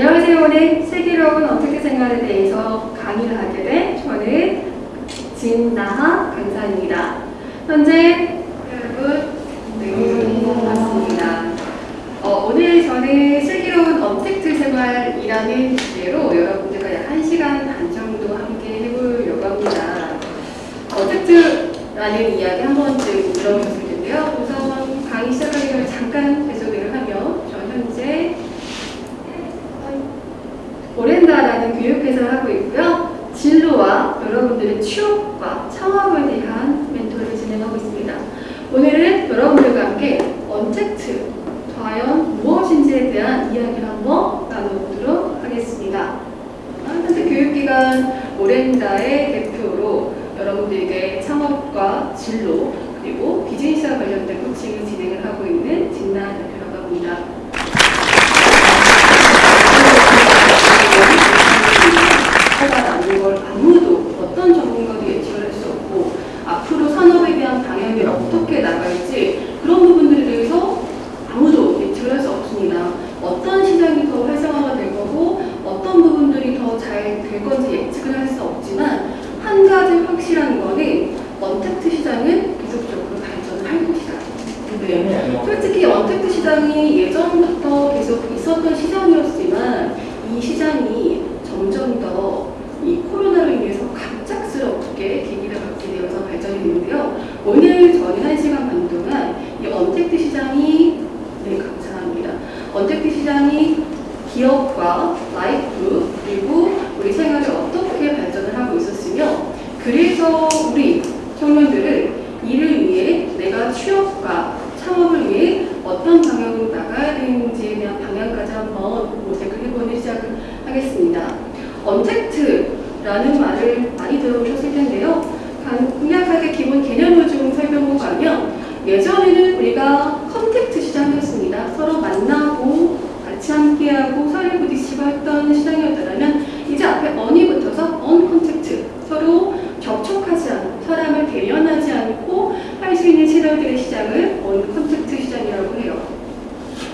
안녕하세요. 오늘 슬기로운 어떻게 생활에 대해서 강의를 하게 된 저는 진나하 강사입니다. 현재 여러분 네, 반갑습니다. 어, 오늘 저는 슬기로운 업택트 생활이라는 주제로 여러분들과 약 1시간 반 정도 함께 해보려고 합니다. untact라는 이야기 한 번쯤 들어보셨을 텐데요. 우선 강의 시작하기 전에 잠깐 진행을 하고 있고요. 진로와 여러분들의 취업과 창업에 대한 멘토를 진행하고 있습니다. 오늘은 여러분들과 함께 언택트, 과연 무엇인지에 대한 이야기를 한번 나눠보도록 하겠습니다. 현재 교육기관 오렌다의 대표로 여러분들에게 창업과 진로 그리고 비즈니스와 관련된 코칭을 진행을 하고 있는 진나 대표라고 합니다.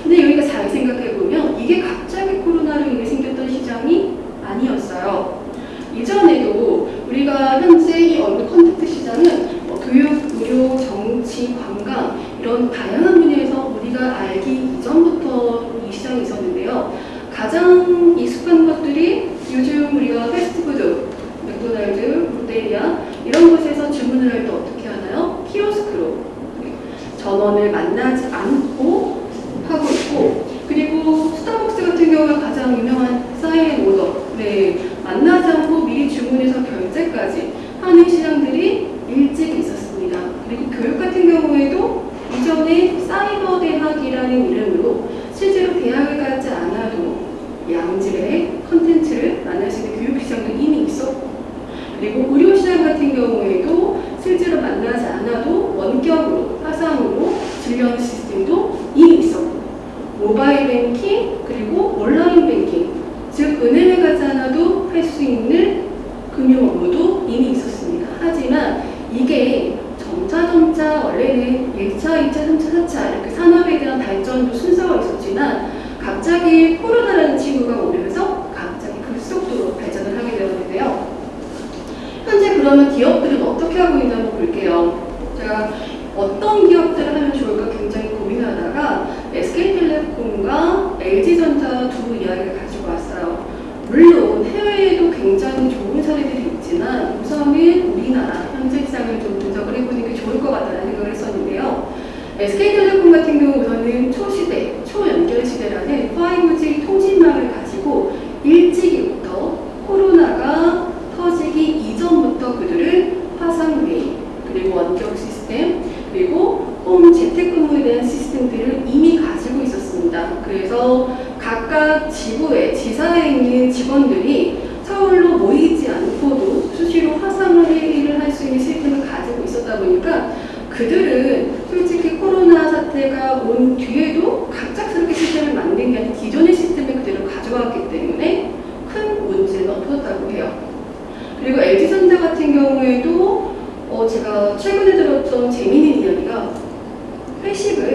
근데 여기가 잘 생각해보면 이게 갑자기 코로나로 인해 생겼던 시장이 아니었어요. 이전에도 우리가 현재 이 uncontact 시장은 뭐 교육, 의료, 정치, 관광 이런 다양한 분야에서 우리가 알기 이전부터 이 시장이 있었는데요. 가장 レシブ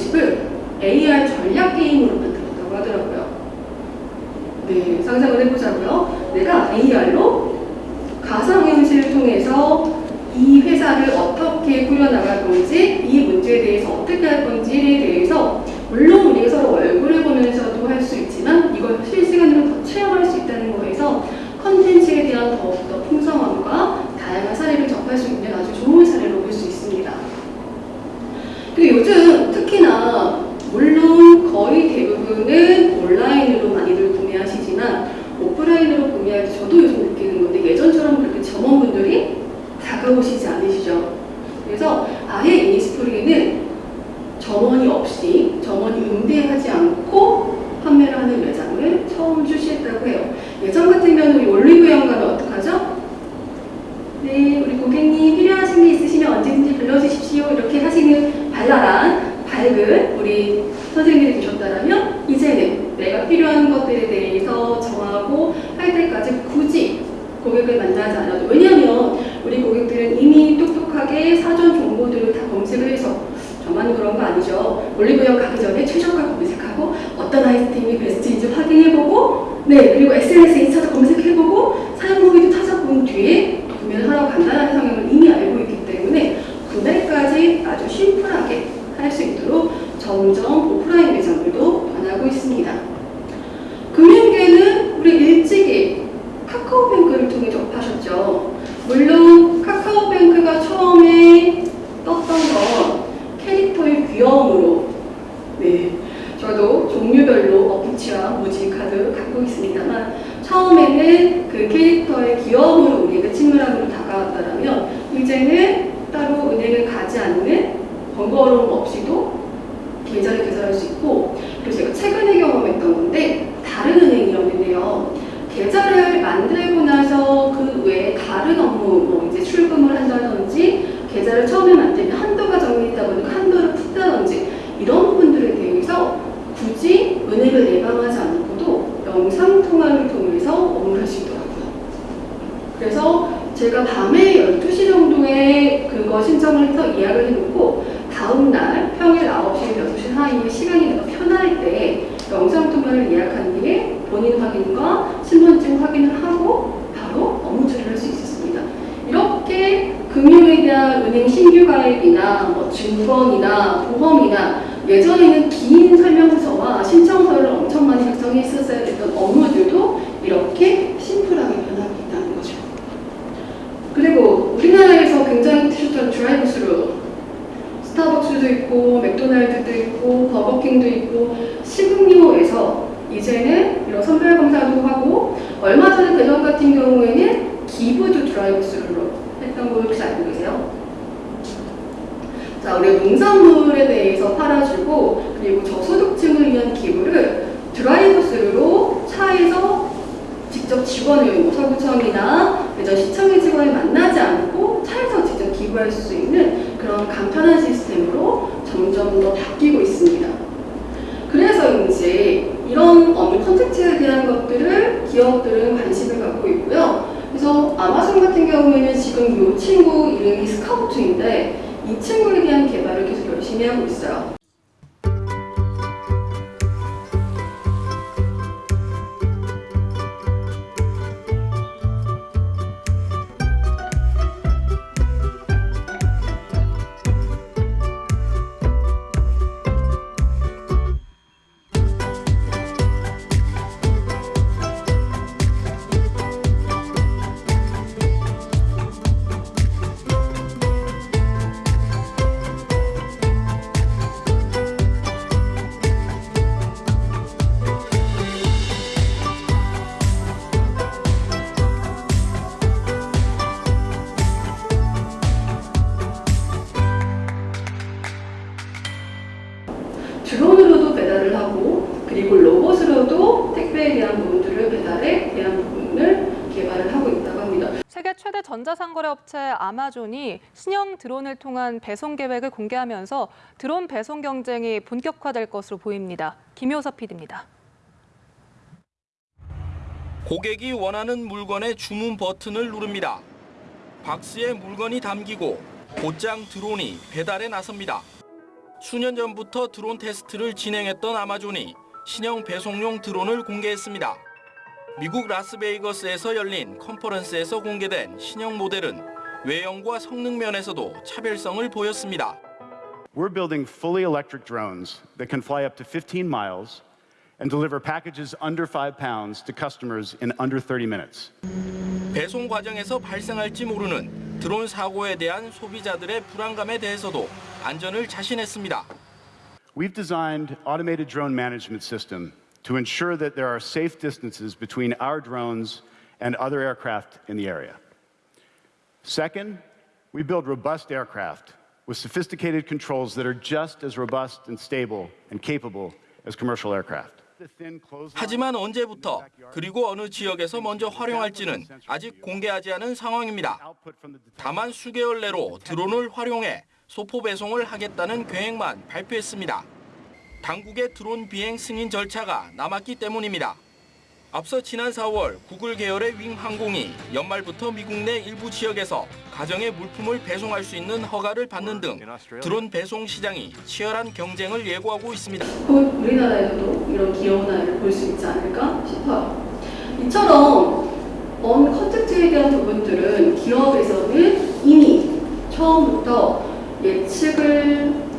방식을 AR 전략 게임으로 만들었다고 하더라고요. 네, 상상을 해보자고요. 내가 AR로 가상현실을 통해서 이 회사를 어떻게 꾸려나갈 건지 이 문제에 대해서 어떻게 할 건지에 대해서 물론 우리가 서로 얼굴을 보면서도 할 수 있지만 이걸 실시간으로 더 체험할 수 있다는 거에서 컨텐츠에 대한 더욱더 해놓고 다음날 평일 9시, 6시 사이에 시간이 내가 편할 때 영상통화를 예약한 뒤에 본인 확인과 신분증 확인을 하고 바로 업무 처리를 할 수 있었습니다. 이렇게 금융에 대한 은행 신규 가입이나 뭐 증권이나 보험이나 예전에는 긴 설명서와 신청서를 엄청 많이 작성했었어야 했던 업무들도 이렇게 버거킹도 있고 식음료에서 이제는 이런 선별 검사도 하고 얼마 전에 대전 같은 경우에는 기부도 드라이브스루로 했던 거 혹시 알고 계세요? 자, 우리 농산물에 대해서 팔아주고 그리고 저소득층을 위한 기부를 드라이브스루로 차에서 직접 직원을 뭐 서구청이나 대전 시청의 직원을 만나지 않고 차에서 직접 기부할 수 있는 그런 간편한 시스템으로 점점 더 바뀌고 있습니다. 그래서인지 이런 업무 컨텐츠에 대한 것들을 기업들은 관심을 갖고 있고요. 그래서 아마존 같은 경우에는 지금 이 친구 이름이 스카우트인데 이 친구에 대한 개발을 계속 열심히 하고 있어요. 거래 업체 아마존이 신형 드론을 통한 배송 계획을 공개하면서 드론 배송 경쟁이 본격화될 것으로 보입니다. 김효섭 PD입니다. 고객이 원하는 물건의 주문 버튼을 누릅니다. 박스에 물건이 담기고 곧장 드론이 배달에 나섭니다. 수년 전부터 드론 테스트를 진행했던 아마존이 신형 배송용 드론을 공개했습니다. 미국 라스베이거스에서 열린 컨퍼런스에서 공개된 신형 모델은 외형과 성능 면에서도 차별성을 보였습니다. We're building fully electric drones that can fly up to 15 miles and deliver packages under 5 pounds to customers in under 30 minutes. 배송 과정에서 발생할지 모르는 드론 사고에 대한 소비자들의 불안감에 대해서도 안전을 자신했습니다. We've designed automated drone management system to ensure that there are safe distances between our drones and other aircraft in the area. Second, we build robust aircraft with sophisticated controls that are just as robust and stable and capable as commercial aircraft. 하지만 언제부터 그리고 어느 지역에서 먼저 활용할지는 아직 공개하지 않은 상황입니다. 다만 수개월 내로 드론을 활용해 소포 배송을 하겠다는 계획만 발표했습니다. 당국의 드론 비행 승인 절차가 남았기 때문입니다. 앞서 지난 4월 구글 계열의 윙 항공이 연말부터 미국 내 일부 지역에서 가정의 물품을 배송할 수 있는 허가를 받는 등 드론 배송 시장이 치열한 경쟁을 예고하고 있습니다. 곧 우리나라에서도 이런 귀여운 아이를 볼 수 있지 않을까 싶어요. 이처럼 언 컨텐츠에 대한 부분들은 기업에서는 이미 처음부터 예측을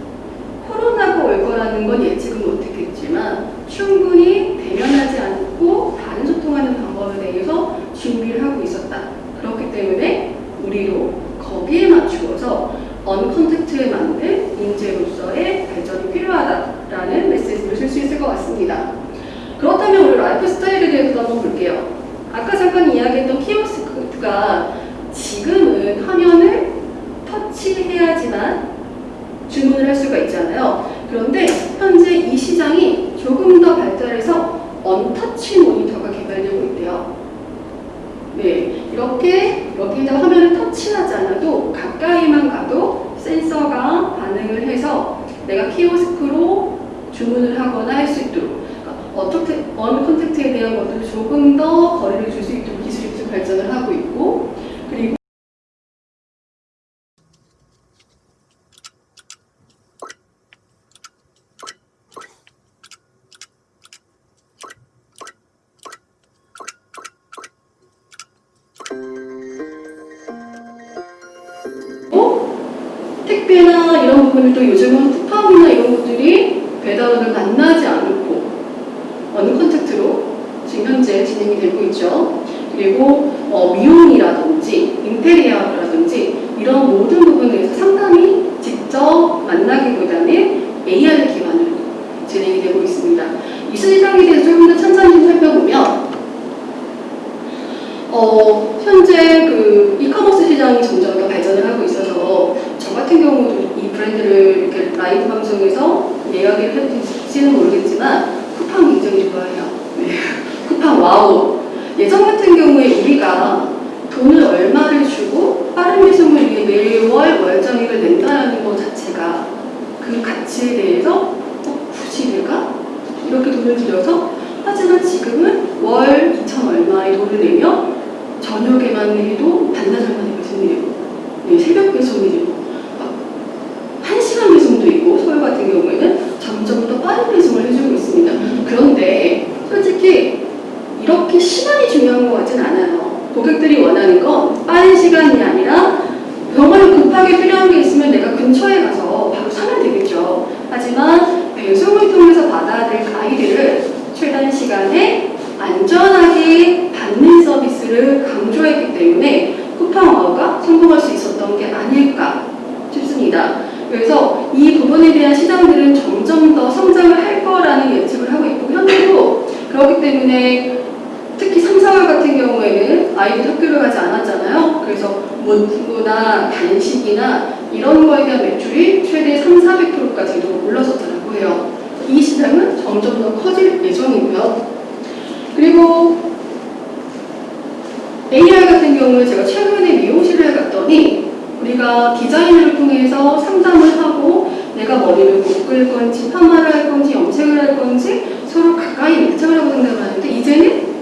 코로나가 올 거라는 건 예측은 못했겠지만 충분히 대면하지 않고 다른 소통하는 방법에 대해서 준비를 하고 있었다. 그렇기 때문에 우리도 거기에 맞추어서 uncontact에 맞는 인재로서의 발전이 필요하다라는 메시지를 쓸 수 있을 것 같습니다. 그렇다면 우리 라이프 스타일에 대해서도 한번 볼게요. 아까 잠깐 이야기했던 키오스크가 지금은 화면을 터치해야지만 주문을 할 수가 있잖아요. 그런데 현재 이 시장이 조금 더 발달해서 untouch 모니터가 개발되고 있대요. 네, 이렇게 여기다 화면을 터치하지 않아도 가까이만 가도 센서가 반응을 해서 내가 키오스크로 주문을 하거나 할 수 있도록 그러니까 어떻게 uncontact에 대한 것들을 조금 더 거리를 줄 수 있도록 기술이 좀 발전을 하고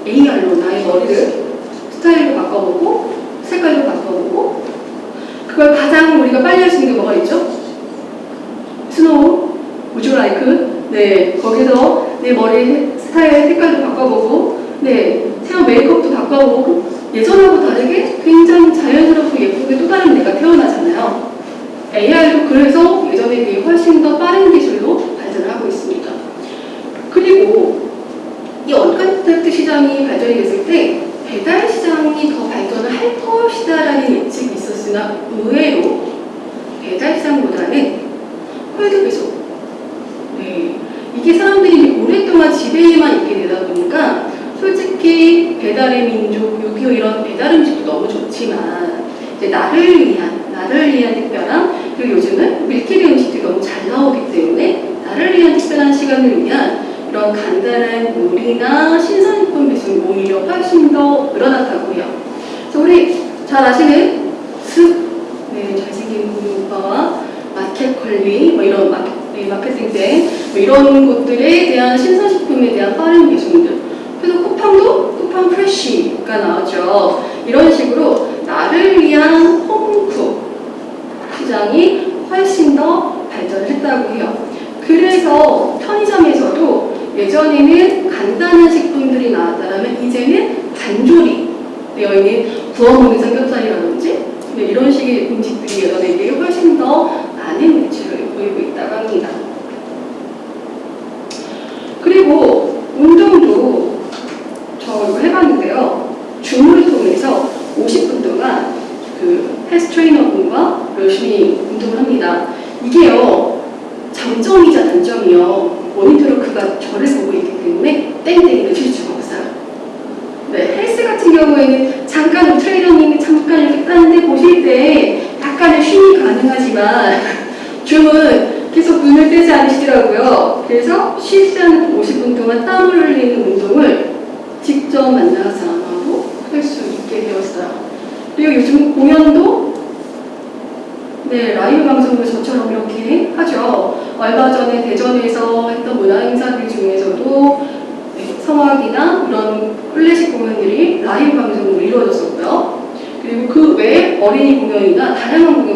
AR로 나의 머리를 스타일로 바꿔보고 색깔로 바꿔보고 그걸 가장 우리가 빨리 할 수 있는 게 뭐가 있죠? 스노우, 유라이크 네 거기서 내 머리 스타일 색깔도 바꿔보고 네 헤어 메이크업도 바꿔보고 예전하고 다르게 굉장히 자연스럽고 예쁘게 또 다른 내가 태어나잖아요. AR도 그래서 예전에 훨씬 더 빠른 기술로 발전을 하고 있습니다. 그리고 이 uncontact 시장이 발전이 됐을 때 배달 시장이 더 발전을 할 것이다라는 예측이 있었으나 의외로 배달 시장보다는 cold 배송 네. 이게 사람들이 오랫동안 집에만 있게 되다 보니까 솔직히 배달의 민족, 6.25 이런 배달 음식도 너무 좋지만 이제 나를 위한, 나를 위한 특별한 그리고 요즘은 밀키트 음식들이 너무 잘 나오기 때문에 나를 위한 특별한 시간을 위한 이런 간단한 요리나 신선식품 배송이 오히려 훨씬 더 늘어났다고 해요. 그래서 우리 잘 아시는 습, 네, 잘생긴 오빠와 마켓 관리, 뭐 이런 마케, 네, 마케팅 때, 뭐 이런 것들에 대한 신선식품에 대한 빠른 배송들. 그래서 쿠팡도 쿠팡 프레쉬가 나왔죠. 이런 식으로 나를 위한 홈쿡 시장이 훨씬 더 발전을 했다고 해요. 그래서 편의점에서도 예전에는 간단한 식품들이 나왔다면 이제는 단조리 되어 있는 구워 먹는 삼겹살이라든지 네, 이런 식의 음식들이 비해 훨씬 더 많은 매출을 보이고 있다고 합니다. 그리고 운동도 저 이거 해봤는데요. 줌을 통해서 50분 동안 그 헬스 트레이너 분과 열심히 운동을 합니다. 이게요. 장점이자 단점이요. 모니터로 그가 저를 보고 있기 때문에 땡땡이를 칠 수가 없어요. 네, 헬스 같은 경우에는 잠깐 트레이너님이 잠깐 이렇게 따는데 보실 때 약간의 쉼이 가능하지만 줌은 계속 눈을 떼지 않으시더라고요. 그래서 쉬지 않고 50분 동안 땀을 흘리는 운동을 직접 만나서 하고 할 수 있게 되었어요. 그리고 요즘 공연도 네, 라이브 방송을 저처럼 이렇게 하죠. 얼마 전에 대전에서 했던 문화 행사들 중에서도 네, 성악이나 이런 클래식 공연들이 라이브 방송으로 이루어졌었고요. 그리고 그 외에 어린이 공연이나 다양한 공연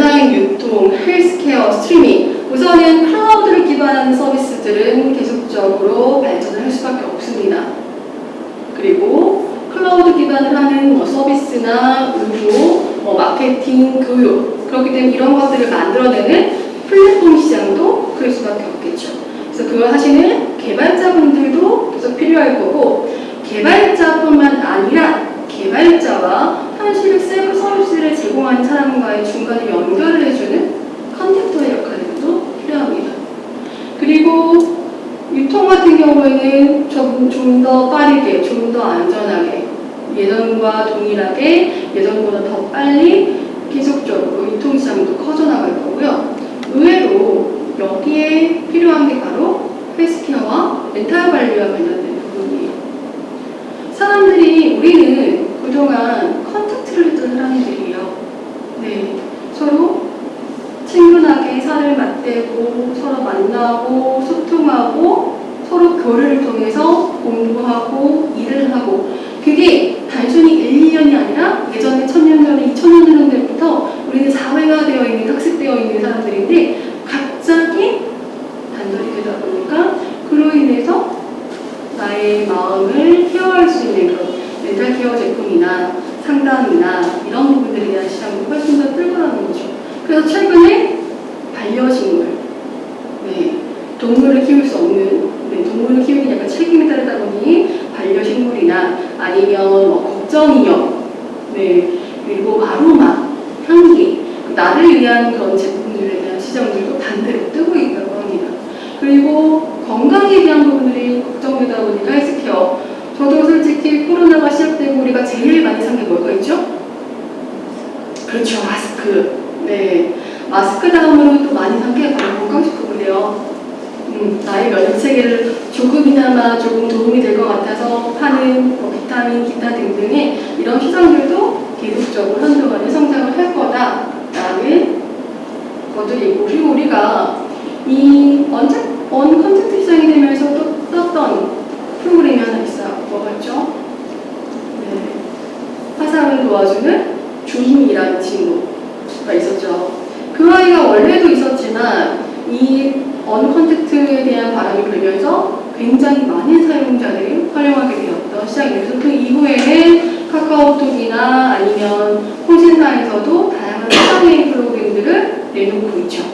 온라인 유통, 헬스케어, 스트리밍 우선은 클라우드를 기반한 서비스들은 계속적으로 발전을 할 수밖에 없습니다. 그리고 클라우드 기반을 하는 뭐 서비스나 의료, 뭐 마케팅, 교육 그렇기 때문에 이런 것들을 만들어내는 플랫폼 시장도 클 수밖에 없겠죠. 그래서 그걸 하시는 개발자분들도 계속 필요할 거고 개발자뿐만 아니라 개발자와 한시를 세부 서비스를 제공한 사람과의 중간에 연결을 해주는 contactor의 역할도 필요합니다. 그리고 유통 같은 경우에는 좀 더 빠르게, 좀 더 안전하게 예전과 동일하게 예전보다 더 빨리 계속적으로 유통시장도 커져나갈 거고요. 의외로 여기에 필요한 게 바로 헬스케어와 렌탈 관리와 관련된 부분이에요. 사람들이 우리는 그동안 contact를 했던 사람들이에요. 네, 서로 친근하게 살을 맞대고 서로 만나고 소통하고 서로 교류를 통해서 공부하고 일을 하고 그게 단순히 1, 2년이 아니라 예전에 천년 전에 2000년 전부터 우리는 사회화 되어 있는 학습되어 있는 사람들인데 갑자기 단절이 되다 보니까 그로 인해서 나의 마음을 케어할 수 있는 그 런 멘탈 케어 제품이나 상담이나 이런 부분들에 대한 시장이 훨씬 더 뜰거라는 거죠. 그래서 최근에 반려식물, 네, 동물을 키울 수 없는, 네, 동물을 키우기 약간 책임이 따르다 보니 반려식물이나 아니면 뭐 걱정인형, 네, 그리고 아로마, 향기, 나를 위한 그런 제품들에 대한 시장들도 반대로 뜨고 있다고 합니다. 그리고 건강에 대한 부분들이 걱정되다 보니까 헬스케어. 저도 솔직히 코로나가 시작되고 우리가 제일 많이 산 게 뭘까 있죠? 그렇죠, 마스크. 네. 마스크 다음으로 또 많이 산 게 바로 건강식품이래요. 음, 나의 면역 체계를 조금이나마 조금 도움이 될 것 같아서 파는 뭐 비타민, 기타 등등의 이런 시장들도 계속적으로 한동안에 성장을 할 거다라는 것도 있고 그리고 우리가 이 언제 uncontact 시장이 되면서 또 떴던 프로그램이 하나 있어요. 뭐가 있죠? 네. 화상을 도와주는 줌이라는 친구가 있었죠. 그 아이가 원래도 있었지만 이 uncontact에 대한 바람이 불면서 굉장히 많은 사용자들이 활용하게 되었던 시장이었어요. 그 이후에는 카카오톡이나 아니면 통신사에서도 다양한 화상회의 프로그램들을 내놓고 있죠.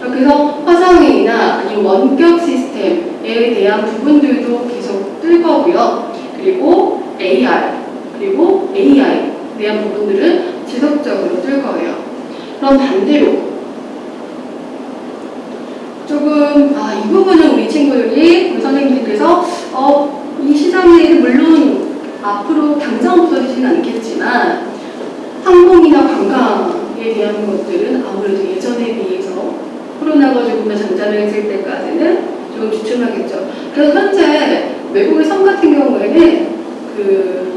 그래서 화상회의나 아니면 원격 시스템에 대한 부분들도 계속 뜰 거고요. 그리고 AR, 그리고 AI에 대한 부분들은 지속적으로 뜰 거예요. 그럼 반대로 조금 아, 이 부분은 우리 친구들이 우리 선생님들께서 어, 이 시장에 물론 앞으로 당장 없어지지는 않겠지만 항공이나 관광에 대한 것들은 아무래도 예전에 비해서 코로나가 조금 더 잔잔해질 때까지는 좀 주춤하겠죠. 그래서 현재 외국의 섬 같은 경우에는 그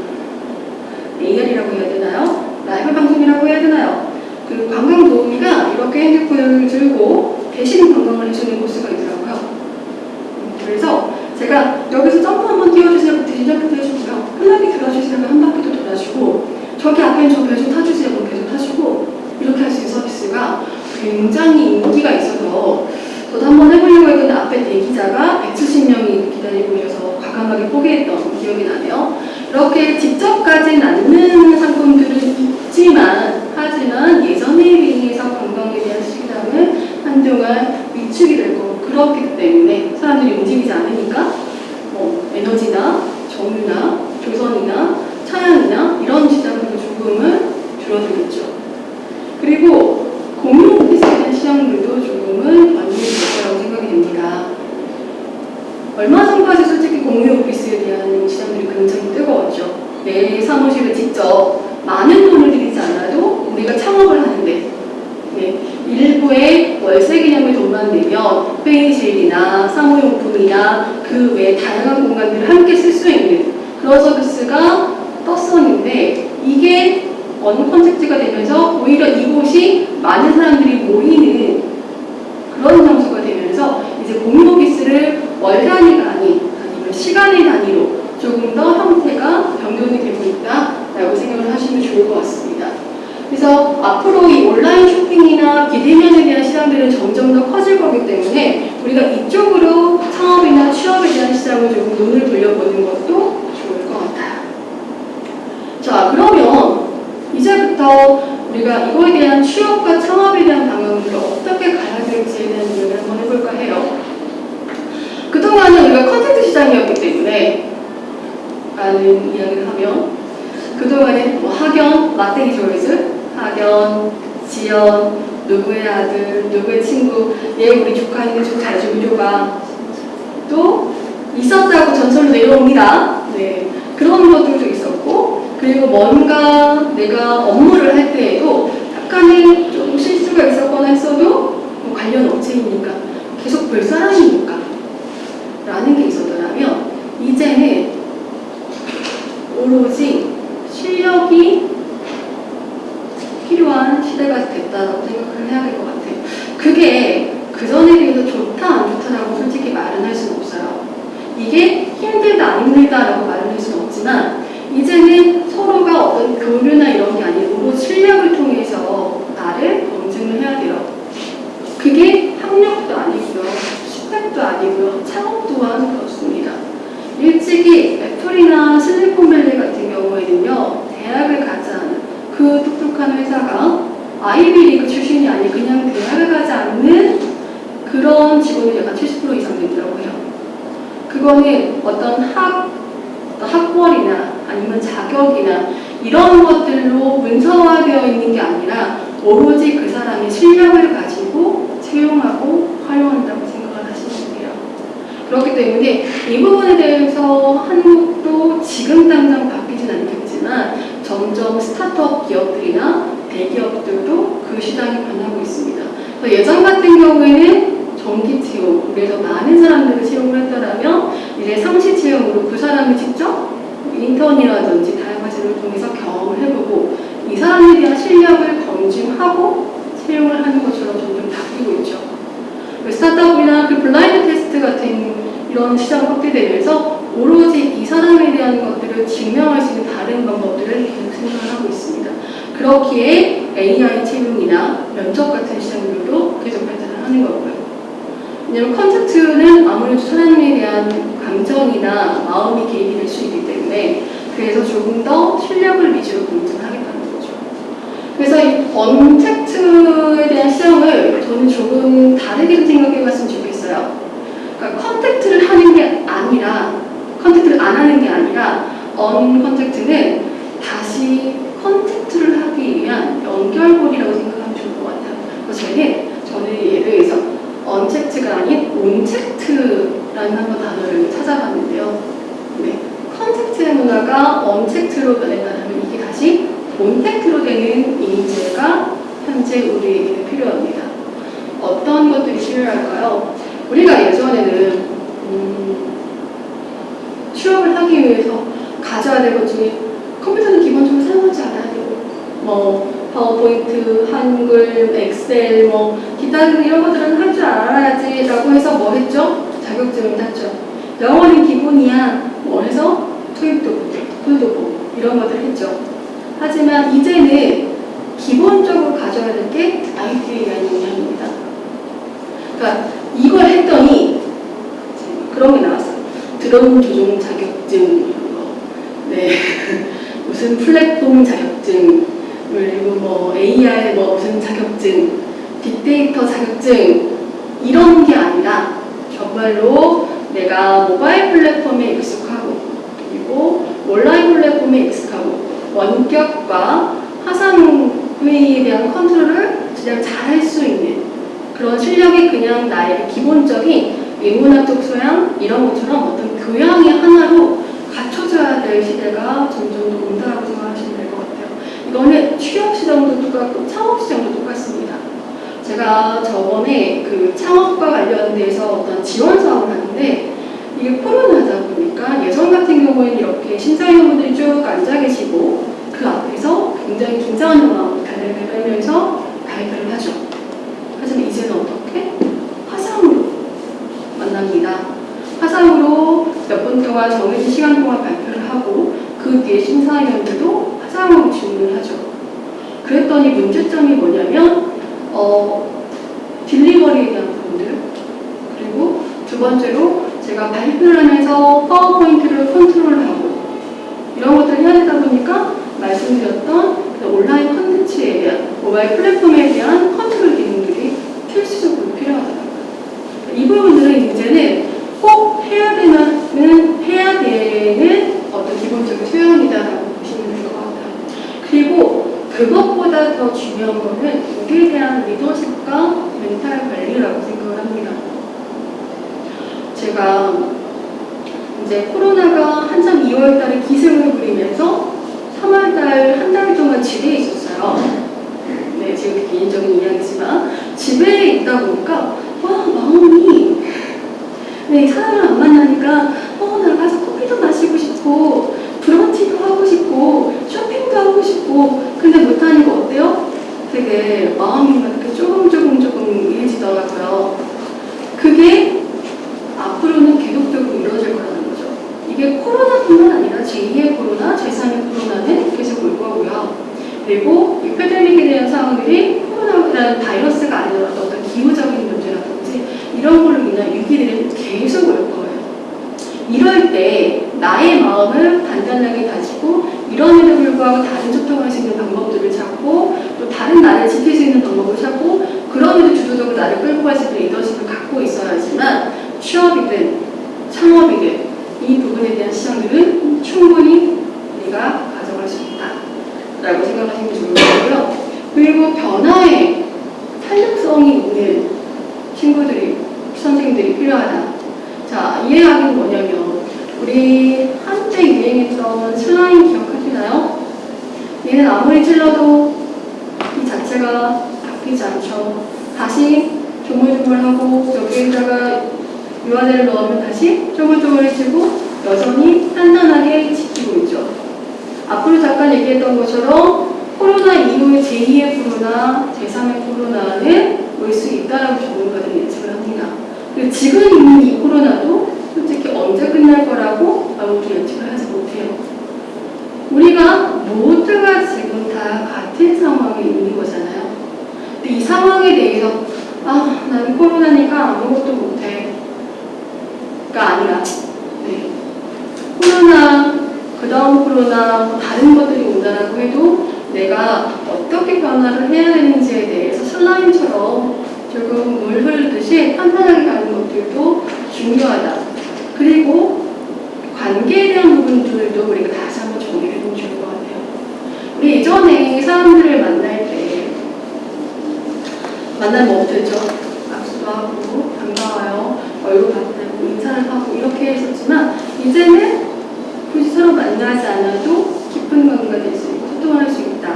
AR이라고 해야 되나요? 라이브 방송이라고 해야 되나요? 그 관광 도우미가 이렇게 핸드폰을 들고 대신 관광을 해주는 코스가 있더라고요. 음, 그래서 제가 여기서 점프 한번 띄워주세요. 대신 점프 해주고요. 편하게 들어주시면 한 바퀴도 돌아주고 저기 앞에 저 배좀 타주세요. 그럼 배좀 타주고 이렇게 할 수 있는 서비스가 굉장히 인기가 있어서 저도 한번 해보려고 했는데 앞에 대기자가 170명이 기다리고 계셔서 과감하게 포기했던 기억이 나네요. 이렇게 직접 가진 않는 상품들은 있지만 하지만 예전에 비해서 관광에 대한 시장은 한동안 위축이 될 거고 그렇기 때문에 사람들이 움직이지 않으니까 뭐 에너지나 정유나 조선이나 차양이나 이런 시장들도 조금은 줄어들겠죠. 그리고 대한 시장들도 조금은 반영이 될 거라고 생각이 됩니다. 얼마 전까지 솔직히 공유 오피스에 대한 시장들이 굉장히 뜨거웠죠. 내 사무실을 직접 많은 돈을 들이지 않아도 우리가 창업을 하는데 네, 일부의 월세 개념의 돈만 내면 회의실이나 사무용품이나 그 외 다양한 공간들을 함께 쓸 수 있는 그런 서비스가 떴었는데 이게 어느 컨셉트가 되면서 오히려 이곳이 많은 사람들이 모이는 그런 장소가 되면서 이제 공유 오피스를 월 단위가 아닌 아니면 시간의 단위로 조금 더 형태가 변경이 되고 있다라고 생각을 하시면 좋을 것 같습니다. 그래서 앞으로 이 온라인 쇼핑이나 비대면에 대한 시장들은 점점 더 커질 거기 때문에 우리가 이쪽으로 창업이나 취업에 대한 시장을 조금 눈을 돌려보는 것도 좋을 것 같아요. 자, 그러면 이제부터 우리가 이거에 대한 취업과 창업에 대한 방향을 어떻게 가야 될지에 대한 이야기를 한번 해볼까 해요. 그동안은 우리가 컨텐츠 시장이었기 때문에 라는 이야기를 하면 그동안에 뭐 학연, 마테기 조이즈, 학연, 지연, 누구의 아들, 누구의 친구, 얘 우리 조카인데 좀 줘봐. 또 있었다고 전설로 내려옵니다. 네, 그런 것들도 그리고 뭔가 내가 업무를 할 때에도 약간의 좀 실수가 있었거나 했어도 뭐 관련 업체이니까 계속 볼 사람이니까 라는 게 있었더라면 이제는 오로지 실력이 필요한 시대가 됐다고 생각을 해야 될 것 같아요. 그게 그전에 비해서 좋다 안 좋다라고 솔직히 말은 할 수는 없어요. 이게 힘들다 안 힘들다라고 말을 할 수는 없지만 이제는 서로가 어떤 교류나 이런 게 아니고 실력을 통해서 나를 검증을 해야 돼요. 그게 학력도 아니고요. 스펙도 아니고요. 창업 또한 그렇습니다. 일찍이 애플이나 실리콘밸리 같은 경우에는요. 대학을 가지 않은 그 똑똑한 회사가 아이비리그 출신이 아닌 그냥 대학을 가지 않는 그런 직원이 약간 70% 이상 해요. 그거는 어떤 학, 학벌이나 아니면 자격이나 이런 것들로 문서화되어 있는 게 아니라 오로지 그 사람의 실력을 가지고 채용하고 활용한다고 생각을 하시면 돼요. 그렇기 때문에 이 부분에 대해서 한국도 지금 당장 바뀌진 않겠지만 점점 스타트업 기업들이나 대기업들도 그 시장이 변하고 있습니다. 예전 같은 경우에는 정기 채용, 그래서 많은 사람들을 채용을 했더라면 이제 상시 채용으로 그 사람이 직접 인턴이라든지 다양한 제도를 통해서 경험을 해보고 이 사람에 대한 실력을 검증하고 채용을 하는 것처럼 점점 바뀌고 있죠. 그 스타트업이나 그 블라인드 테스트 같은 이런 시장 확대되면서 오로지 이 사람에 대한 것들을 증명할 수 있는 다른 방법들을 계속 생각을 하고 있습니다. 그렇기에 AI 채용이나 면접 같은 시장들도 계속 발전을 하는 거고요. 왜냐하면 contact는 아무래도 사람에 대한 감정이나 마음이 개입이 될 수 있기 때문에 그래서 조금 더 실력을 위주로 검증하겠다는 거죠. 그래서 이 untact에 대한 시장을 저는 조금 다르게 생각해 봤으면 좋겠어요. 그러니까 contact를 하는 게 아니라 contact를 안 하는 게 아니라 uncontact는 다시 contact를 하기 위한 연결고리라고 생각하면 좋을 것 같아요. 그래서 저는 저는 예를 들어서 untact가 아닌 ontact라는 한번 단어를 찾아봤는데요. 네, contact의 문화가 untact로 변했다면 이게 다시 ontact로 되는 인재가 현재 우리에게 필요합니다. 어떤 것들이 필요할까요? 우리가 예전에는 음, 취업을 하기 위해서 가져야 될 것 중에 컴퓨터는 기본적으로 사용하지 않아야 되고 뭐 파워포인트, 한글, 엑셀, 뭐 기타 등 이런 것들은 할 줄 알아야지 라고 해서 뭐 했죠? 자격증을 땄죠. 영어는 기본이야. 뭐 해서 토익도 토익도 보고 이런 것들 했죠. 하지만 이제는 기본적으로 가져야 될 게 IT에 대한 역량입니다. 그러니까 이걸 했더니 그런 게 나왔어요. 드론 조종 자격증, 뭐, 네 무슨 플랫폼 자격증, 그리고 뭐 AR 뭐 무슨 자격증, 빅데이터 자격증 이런 게 아니라 정말로 내가 모바일 플랫폼에 익숙하고 그리고 온라인 플랫폼에 익숙하고 원격과 화상 회의에 대한 컨트롤을 그냥 잘할 수 있는 그런 실력이 그냥 나의 기본적인 인문학적 소양 이런 것처럼 어떤 교양의 하나로 갖춰져야 될 시대가 점점 더 온다고 같아요. 이거는 취업 시장도 똑같고 창업 시장도 똑같습니다. 제가 저번에 그 창업과 관련돼서 어떤 지원 사업을 하는데 이게 코로나다 보니까 예전 같은 경우에는 이렇게 심사위원분들이 쭉 앉아 계시고 그 앞에서 굉장히 긴장한 마음으로 달래를 떨면서 발표를 하죠. 하지만 이제는 어떻게? 화상으로 만납니다. 화상으로 몇 분 동안 정해진 시간 동안 발표를 하고 그 뒤에 심사위원들도 화상으로 질문을 하죠. 그랬더니 문제점이 뭐냐면 어, delivery에 대한 부분들 그리고 두 번째로 제가 발표를 하면서 파워포인트를 컨트롤하고 이런 것들을 해야 되다 보니까 말씀드렸던 그 온라인 컨텐츠에 대한 모바일 플랫폼에 대한 컨트롤 기능들이 필수적으로 필요하더라고요. 이 부분들은 이제는 꼭 해야 되는 해야 되는 어떤 기본적인 소양이다라고 보시면 될 것 같아요. 그리고 그것 더 중요한 거는 우리에 대한 리더십과 멘탈 관리라고 생각을 합니다. 제가 이제 코로나가 한참 2월 달에 기승을 부리면서 3월 달 한 달 동안 집에 있었어요. 네, 지금 개인적인 이야기지만 집에 있다 보니까 와 마음이 네 사람을 안 만나니까 어 나가서 커피도 마시고 싶고 브런치도 하고 싶고 쇼핑도 하고 싶고 근데 못하니까 게 마음이 막 이렇게 조금 조금 조금 이해지더라고요. 그게 앞으로는 계속적으로 이루어질 거라는 거죠. 이게 코로나뿐만 아니라 제2의 코로나, 제3의 코로나는 계속 올 거고요. 그리고 이 패데믹에 대한 상황들이 코로나라는 바이러스가 아니더라도 어떤 기후적인 문제라든지 이런 걸로 인한 위기들이 계속 올 거예요. 이럴 때 나의 마음을 단단하게 가지고 이런에도 불구하고 다른 소통할 수 있는 방법들을 찾고 또 다른 나를 지킬 수 있는 방법을 찾고 그럼에도 주도적으로 나를 끌고 갈 수 있는 리더십을 갖고 있어야지만 취업이든 창업이든 이 부분에 대한 시장들은 충분히 우리가 가져갈 수 있다라고 생각하시면 좋을 거고요. 그리고 변화에 탄력성이 있는 친구들이 선생님들이 필요하다. 자, 이해하기는 뭐냐면 우리 한때 유행했던 슬라임 기억하시나요? 얘는 아무리 찔러도 이 자체가 바뀌지 않죠. 다시 조물조물하고 여기에다가 유화제를 넣으면 다시 조물조물해지고 여전히 단단하게 지키고 있죠. 앞으로 잠깐 얘기했던 것처럼 코로나 이후의 제2의 코로나, 제3의 코로나는 올 수 있다라고 전문가들이 예측을 합니다. 그리고 지금 있는 이 코로나도 솔직히 언제 끝날 거라고 아무도 예측을 하지 못해요. 우리가 모두가 지금 다 같은 상황에 있는 거잖아요. 근데 이 상황에 대해서 아, 나는 코로나니까 아무것도 못해. 가 아니라 네. 코로나, 그 다음 코로나, 뭐 다른 것들이 온다라고 해도 내가 어떻게 변화를 해야 되는지에 대해서 슬라임처럼 조금 물 흐르듯이 판단하게 가는 것들도 중요하다. 그리고 관계에 대한 부분들도 우리가 다시 한번 정리를 해보면 좋을 것 같아요. 우리 예전에 사람들을 만날 때 만나면 뭐 어땠죠? 악수도 하고 반가워요. 얼굴 봤다고 인사를 하고 이렇게 했었지만 이제는 굳이 서로 만나지 않아도 깊은 관계가 될 수 있고 소통할 수 있다.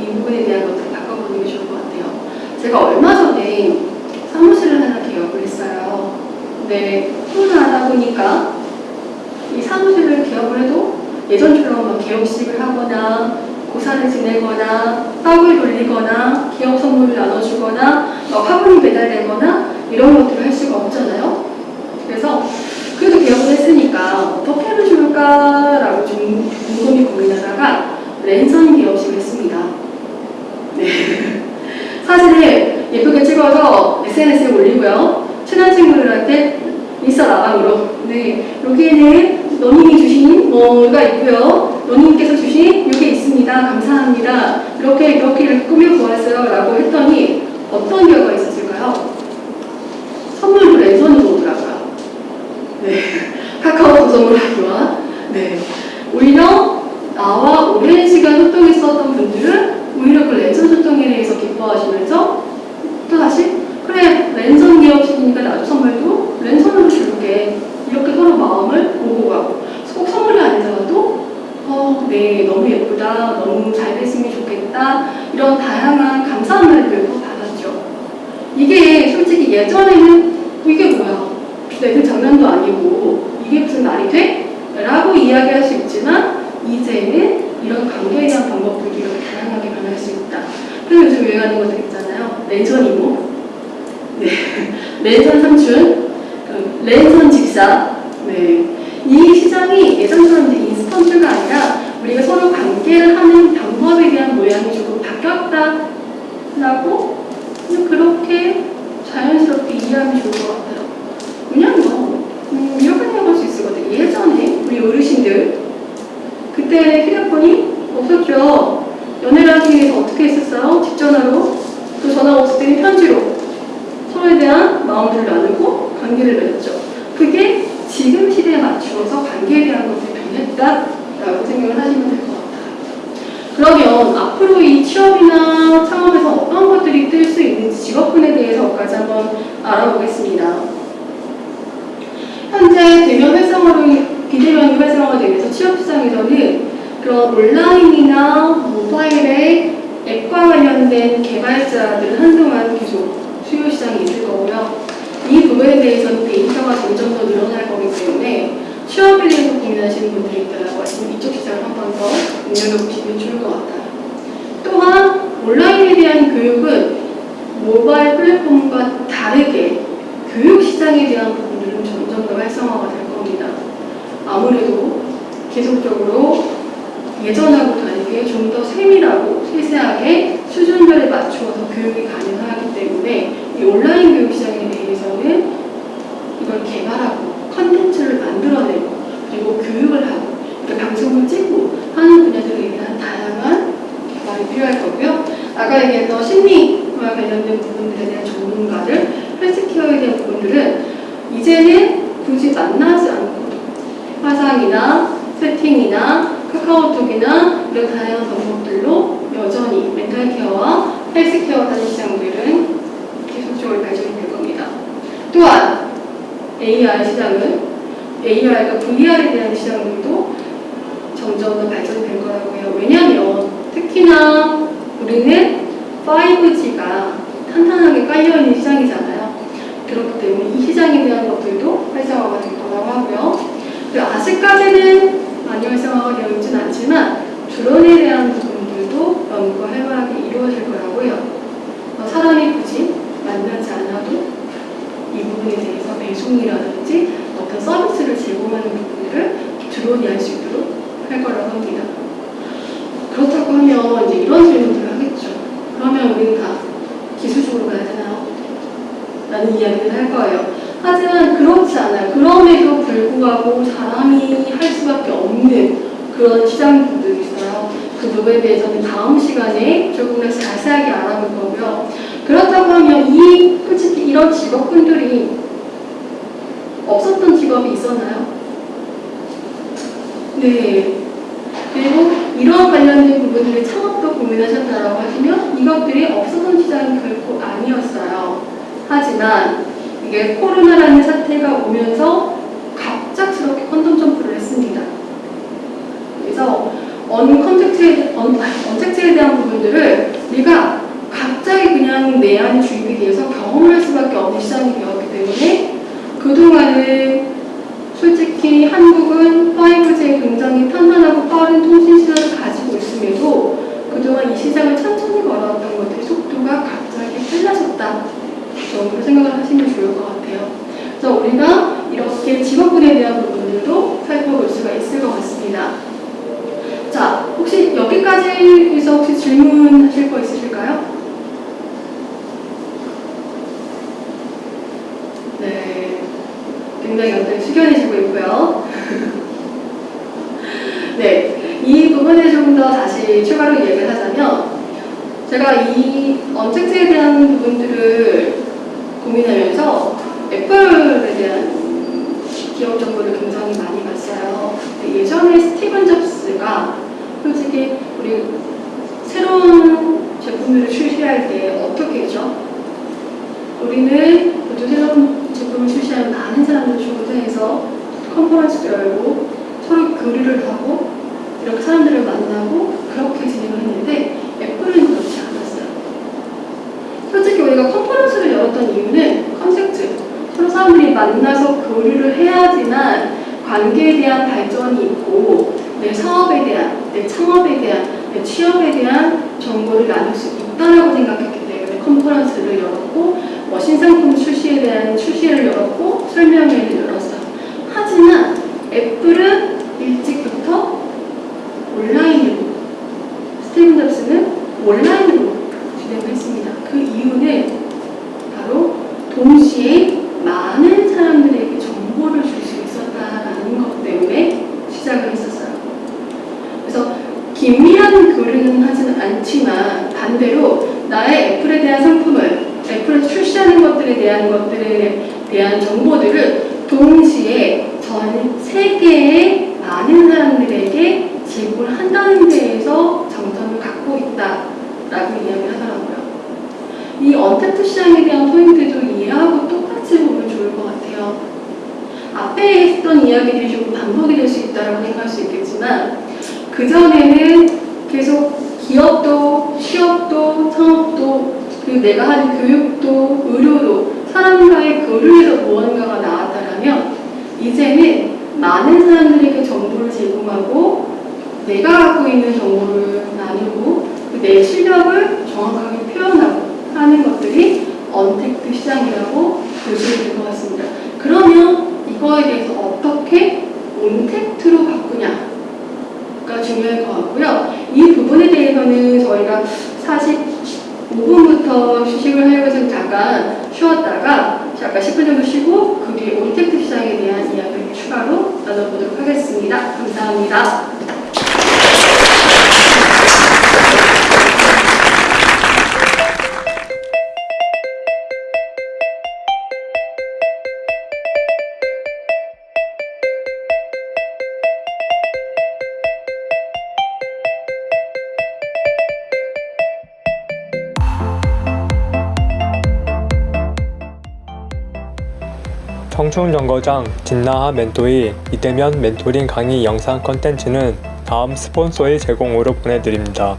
이 부분에 대한 것들을 바꿔보는 게 좋을 것 같아요. 제가 얼마 전에 사무실을 하나 개업을 했어요. 근데 코로나 하다 보니까 이 사무실을 개업을 해도 예전처럼 막 개업식을 하거나 고사를 지내거나 떡을 돌리거나 기업 선물을 나눠주거나 막 화분이 배달되거나 이런 것들을 할 수가 없잖아요. 그래서 그래도 개업을 했으니까 어떻게 하면 좋을까라고 좀 곰곰이 고민하다가 랜선 개업식을 했습니다. 네. 사진을 예쁘게 찍어서 SNS에 올리고요. 친한 친구들한테 인스타 라방으로 네 여기에는 너님이 주신 뭐가 있고요. 너님께서 주신 이게 있습니다. 감사합니다. 이렇게 이렇게 꾸며보았어요. 라고 했더니 어떤 결과가 있었을까요? 선물도 랜선으로 오더라고요. 네. 카카오톡 선물하기와 네. 오히려 나와 오랜 시간 소통했었던 분들은 오히려 그 랜선 소통에 대해서 기뻐하시면서 또 다시 그래 랜선 기업식이니까 나도 선물도 랜선으로 줄게. 이렇게 서로 마음을 보고 가고. 꼭 선물이 아니더라도 어, 네 너무 예쁘다. 너무 잘 됐으면 좋겠다. 이런 다양한 또 받았죠. 이게 솔직히 예전에는 이게 뭐야? 내그 장난도 아니고 이게 무슨 말이 돼? 라고 이야기할 수 있지만 이제는 이런 관계에 대한 방법들이 이렇게 다양하게 변할 수 있다. 그래서 요즘 유행하는 것들 있잖아요. 랜선 이모, 네. 랜선 삼촌, 그 랜선 집사. 네. 이 시장이 예전처럼 인스턴트가 아니라 우리가 서로 관계를 하는 방법에 대한 모양이 조금 바뀌었다라고 그렇게 자연스럽게 이해하면 좋을 것 같아요. 뭐 음, 이렇게 생각할 수 있을 것 같아요. 예전에 우리 어르신들 그때 휴대폰이 없었죠. 연애를 하기 위해서 어떻게 했었어요? 집 전화로 또 전화가 없을 때는 편지로 서로에 대한 마음들을 나누고 관계를 맺었죠. 그게 지금 시대에 맞추어서 관계에 대한 것들이 변했다라고 생각을 하시면 될 것 같아요. 그러면 앞으로 이 취업이나 창업에서 어떤 것들이 뜰 수 있는지 직업군에 대해서까지 한번 알아보겠습니다. 현재 대면 활성화로 비대면 활성화가 되면서 취업 시장에서는 그런 온라인이나 모바일의 앱과 관련된 개발자들은 한동안 계속 수요 시장이 있을 거고요. 이 부분에 대해서는 데이터가 점점 더 늘어날 거기 때문에 취업에 대해서 고민하시는 분들이 있다고 하시면 이쪽 시장을 한 번더 눈여겨보시면 좋을 것 같아요. 또한 온라인에 대한 교육은 모바일 플랫폼과 다르게 교육 시장에 대한 부분들은 점점 더 활성화가 될 겁니다. 아무래도 계속적으로 예전하고 다르게 좀 더 세밀하고 세세하게 수준별에 맞추어서 교육이 가능하기 때문에 이 온라인 교육 시장에 대해서는 이걸 개발하고 컨텐츠를 만들어내고 그리고 교육을 하고 그러니까 방송을 찍고 하는 분야들에 대한 다양한 개발이 필요할 거고요. 아까 얘기했던 심리와 관련된 부분들에 대한 전문가들, 헬스케어에 대한 부분들은 이제는 굳이 만나지 않고 화상이나 세팅이나 카카오톡이나 이런 다양한 방법들로 여전히 멘탈 케어와 헬스 케어 하는 시장들은 계속적으로 발전이 될 겁니다. 또한 AR 시장은 AR과 VR에 대한 시장들도 점점 더 발전될 거라고 해요. 왜냐하면 특히나 우리는 5G가 탄탄하게 깔려있는 시장이잖아요. 그렇기 때문에 이 시장에 대한 것들도 활성화가 될 거라고 하고요. 아직까지는 많이 활성화가 되어 있진 않지만 드론에 대한 부분들도 연구가 활발하게 이루어질 거라고 해요. 어, 사람이 굳이 만나지 않아도 이 부분에 대해서 배송이라든지 어떤 서비스를 제공하는 부분들을 드론이 할 수 있도록 할 거라고 합니다. 그렇다고 하면 이제 이런 질문들을 하겠죠. 그러면 우리는 다 기술적으로 가야 되나요? 라는 이야기를 할 거예요. 하지만 그렇지 않아요. 그럼에도 불구하고 사람이 할 수밖에 없는 그런 시장들이 있어요. 그 부분에 대해서는 다음 시간에 조금 더 자세하게 알아볼 거고요. 그렇다고 하면 이 솔직히 이런 직업군들이 없었던 직업이 있었나요? 네. 그리고 이런 관련된 부분들을 창업도 고민하셨다라고 하시면 이것들이 없었던 시장이 결코 아니었어요. 하지만 이게 코로나라는 사태가 오면서 갑작스럽게 quantum jump를 했습니다. 그래서 uncontact에 언, untact에 대한 부분들을 우리가 갑자기 그냥 내한 주입에 대해서 경험할 수밖에 없는 시장이 되었기 때문에 그동안은 솔직히 한국은 5G에 굉장히 탄탄하고 빠른 통신 시장을 가지고 있음에도 그동안 이 시장을 천천히 걸어왔던 것들의 속도가 갑자기 빨라졌다 정도로 생각을 하시면 좋을 것 같아요. 그래서 우리가 이렇게 직업군에 대한 부분들도 살펴볼 수가 있을 것 같습니다. 자, 혹시 여기까지에서 혹시 질문하실 거 있으실까요? 네, 굉장히 굉장히 숙연해지고 있고요. 네, 이 부분에 좀 더 다시 추가로 얘기를 하자면 제가 이 언택트에 대한 부분들을 고민하면서 애플에 대한 기업 정보를 굉장히 많이 봤어요. 예전에 스티븐 잡스가 솔직히 우리 새로운 제품들을 출시할 때 어떻게 했죠? 우리는 모두 새로운 제품을 출시하면 많은 사람들을 초대해서 컨퍼런스를 열고 서로 교류를 하고 이렇게 사람들을 만나고 그렇게 진행을 했는데 애플은 그렇지 않았어요. 솔직히 우리가 컨퍼런스를 열었던 이유는 contact 사람들이 만나서 교류를 해야지만 관계에 대한 발전이 있고 내 사업에 대한, 내 창업에 대한, 내 취업에 대한 정보를 나눌 수 있다라고 생각했기 때문에 컨퍼런스를 열었고 뭐 신상품 출시에 대한 출시를 열었고 설명회를 열었어요. 하지만 애플은 충청정거장 진나하 멘토의 이때면 멘토링 강의 영상 컨텐츠는 다음 스폰서의 제공으로 보내드립니다.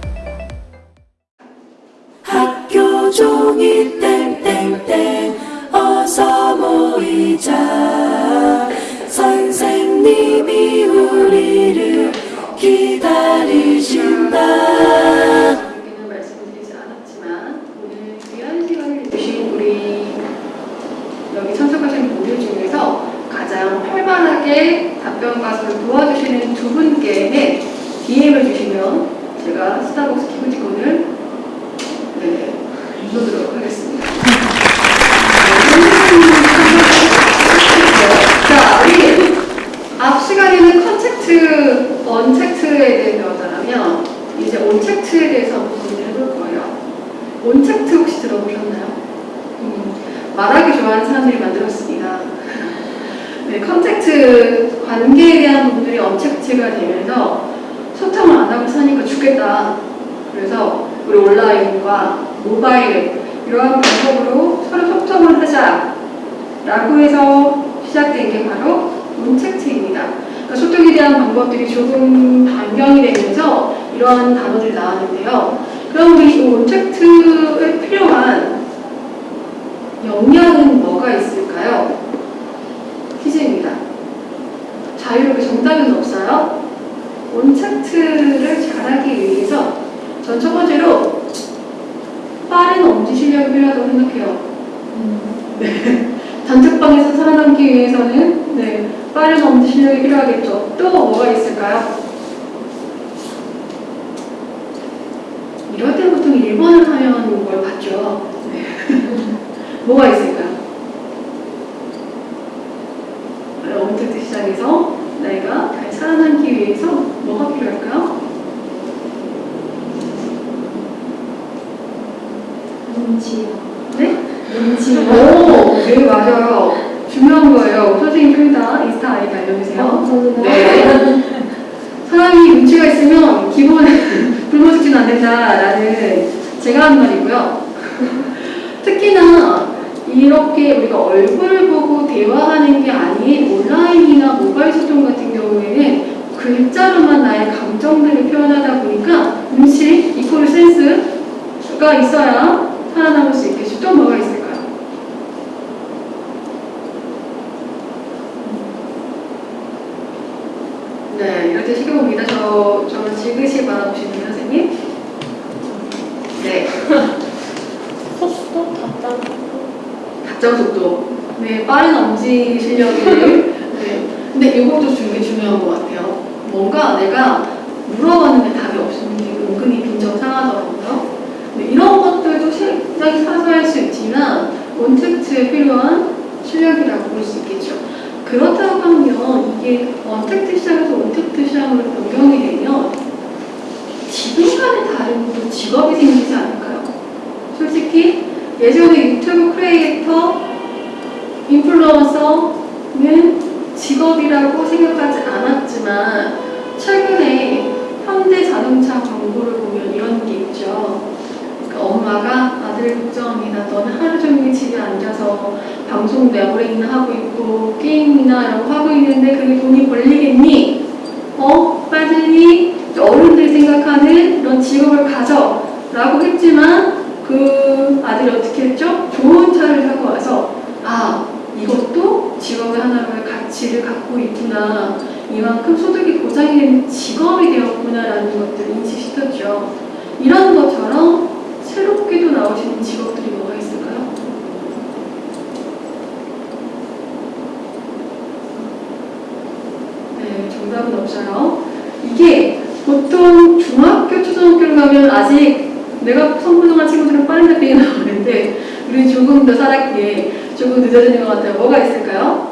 네, 이렇게 식용을 믿으셔 저는 지그시 받아보시는 선생님. 네. 속도, 답장 속도. 답장 속도. 네, 빠른 엄지 실력이. 네. 근데 이것도 되게 중요한 것 같아요. 뭔가 내가 물어봤는데 답이 없으면 은근히 빈정 상하더라고요. 네, 이런 것들도 실장이 사소할 수 있지만 원택트에 필요한 실력이라고 볼 수 있겠죠. 그렇다고 하면 이게 어, 원택트 시장에서 원택트 시장으로 변경이 되면 지금과는 다른 직업이 생기지 않을까요? 솔직히 예전에 유튜브 크리에이터, 인플루언서는 직업이라고 생각하지 않았지만 최근에 현대 자동차 광고를 보면 이런 게 있죠. 그러니까 엄마가 아들 걱정이나 너는 하루 종일 집에 앉아서 방송도 야구랭이나 하고 있고 게임이나 이런 거 하고 있는데 그게 돈이 벌리겠니? 어? 빠지니? 어른들 생각하는 그런 직업을 가져 라고 했지만 그 아들이 어떻게 했죠? 좋은 차를 사고 와서 아 이것도 직업의 하나로의 가치를 갖고 있구나 이만큼 소득이 보장이 되는 직업이 되었구나 라는 것들을 인식시켰죠 이런 것처럼 새롭게도 나오시는 직업들이 뭐가 있을까요? 네, 정답은 없어요. 이게 보통 중학교, 초등학교를 가면 아직 내가 성분동한 친구들은 빠른 잡히게 나오는데 우리 조금 더 살았기에 조금 늦어지는 것 같아요. 뭐가 있을까요?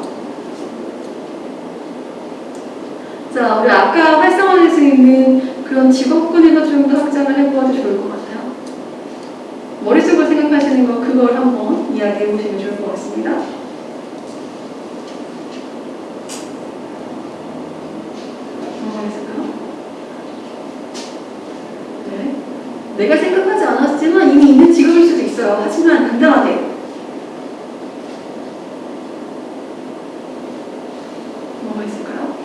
자, 우리 아까 활성화될 수 있는 그런 직업군에서 좀 더 확장을 해보아도 좋을 것 같아요. 머릿속으로 생각하시는 거 그걸 한번 이야기해 보시면 좋을 것 같습니다. 뭐가 있을까요? 네. 내가 생각하지 않았지만 이미 있는 직업일 수도 있어요. 하지만 당당하게. 뭐가 있을까요?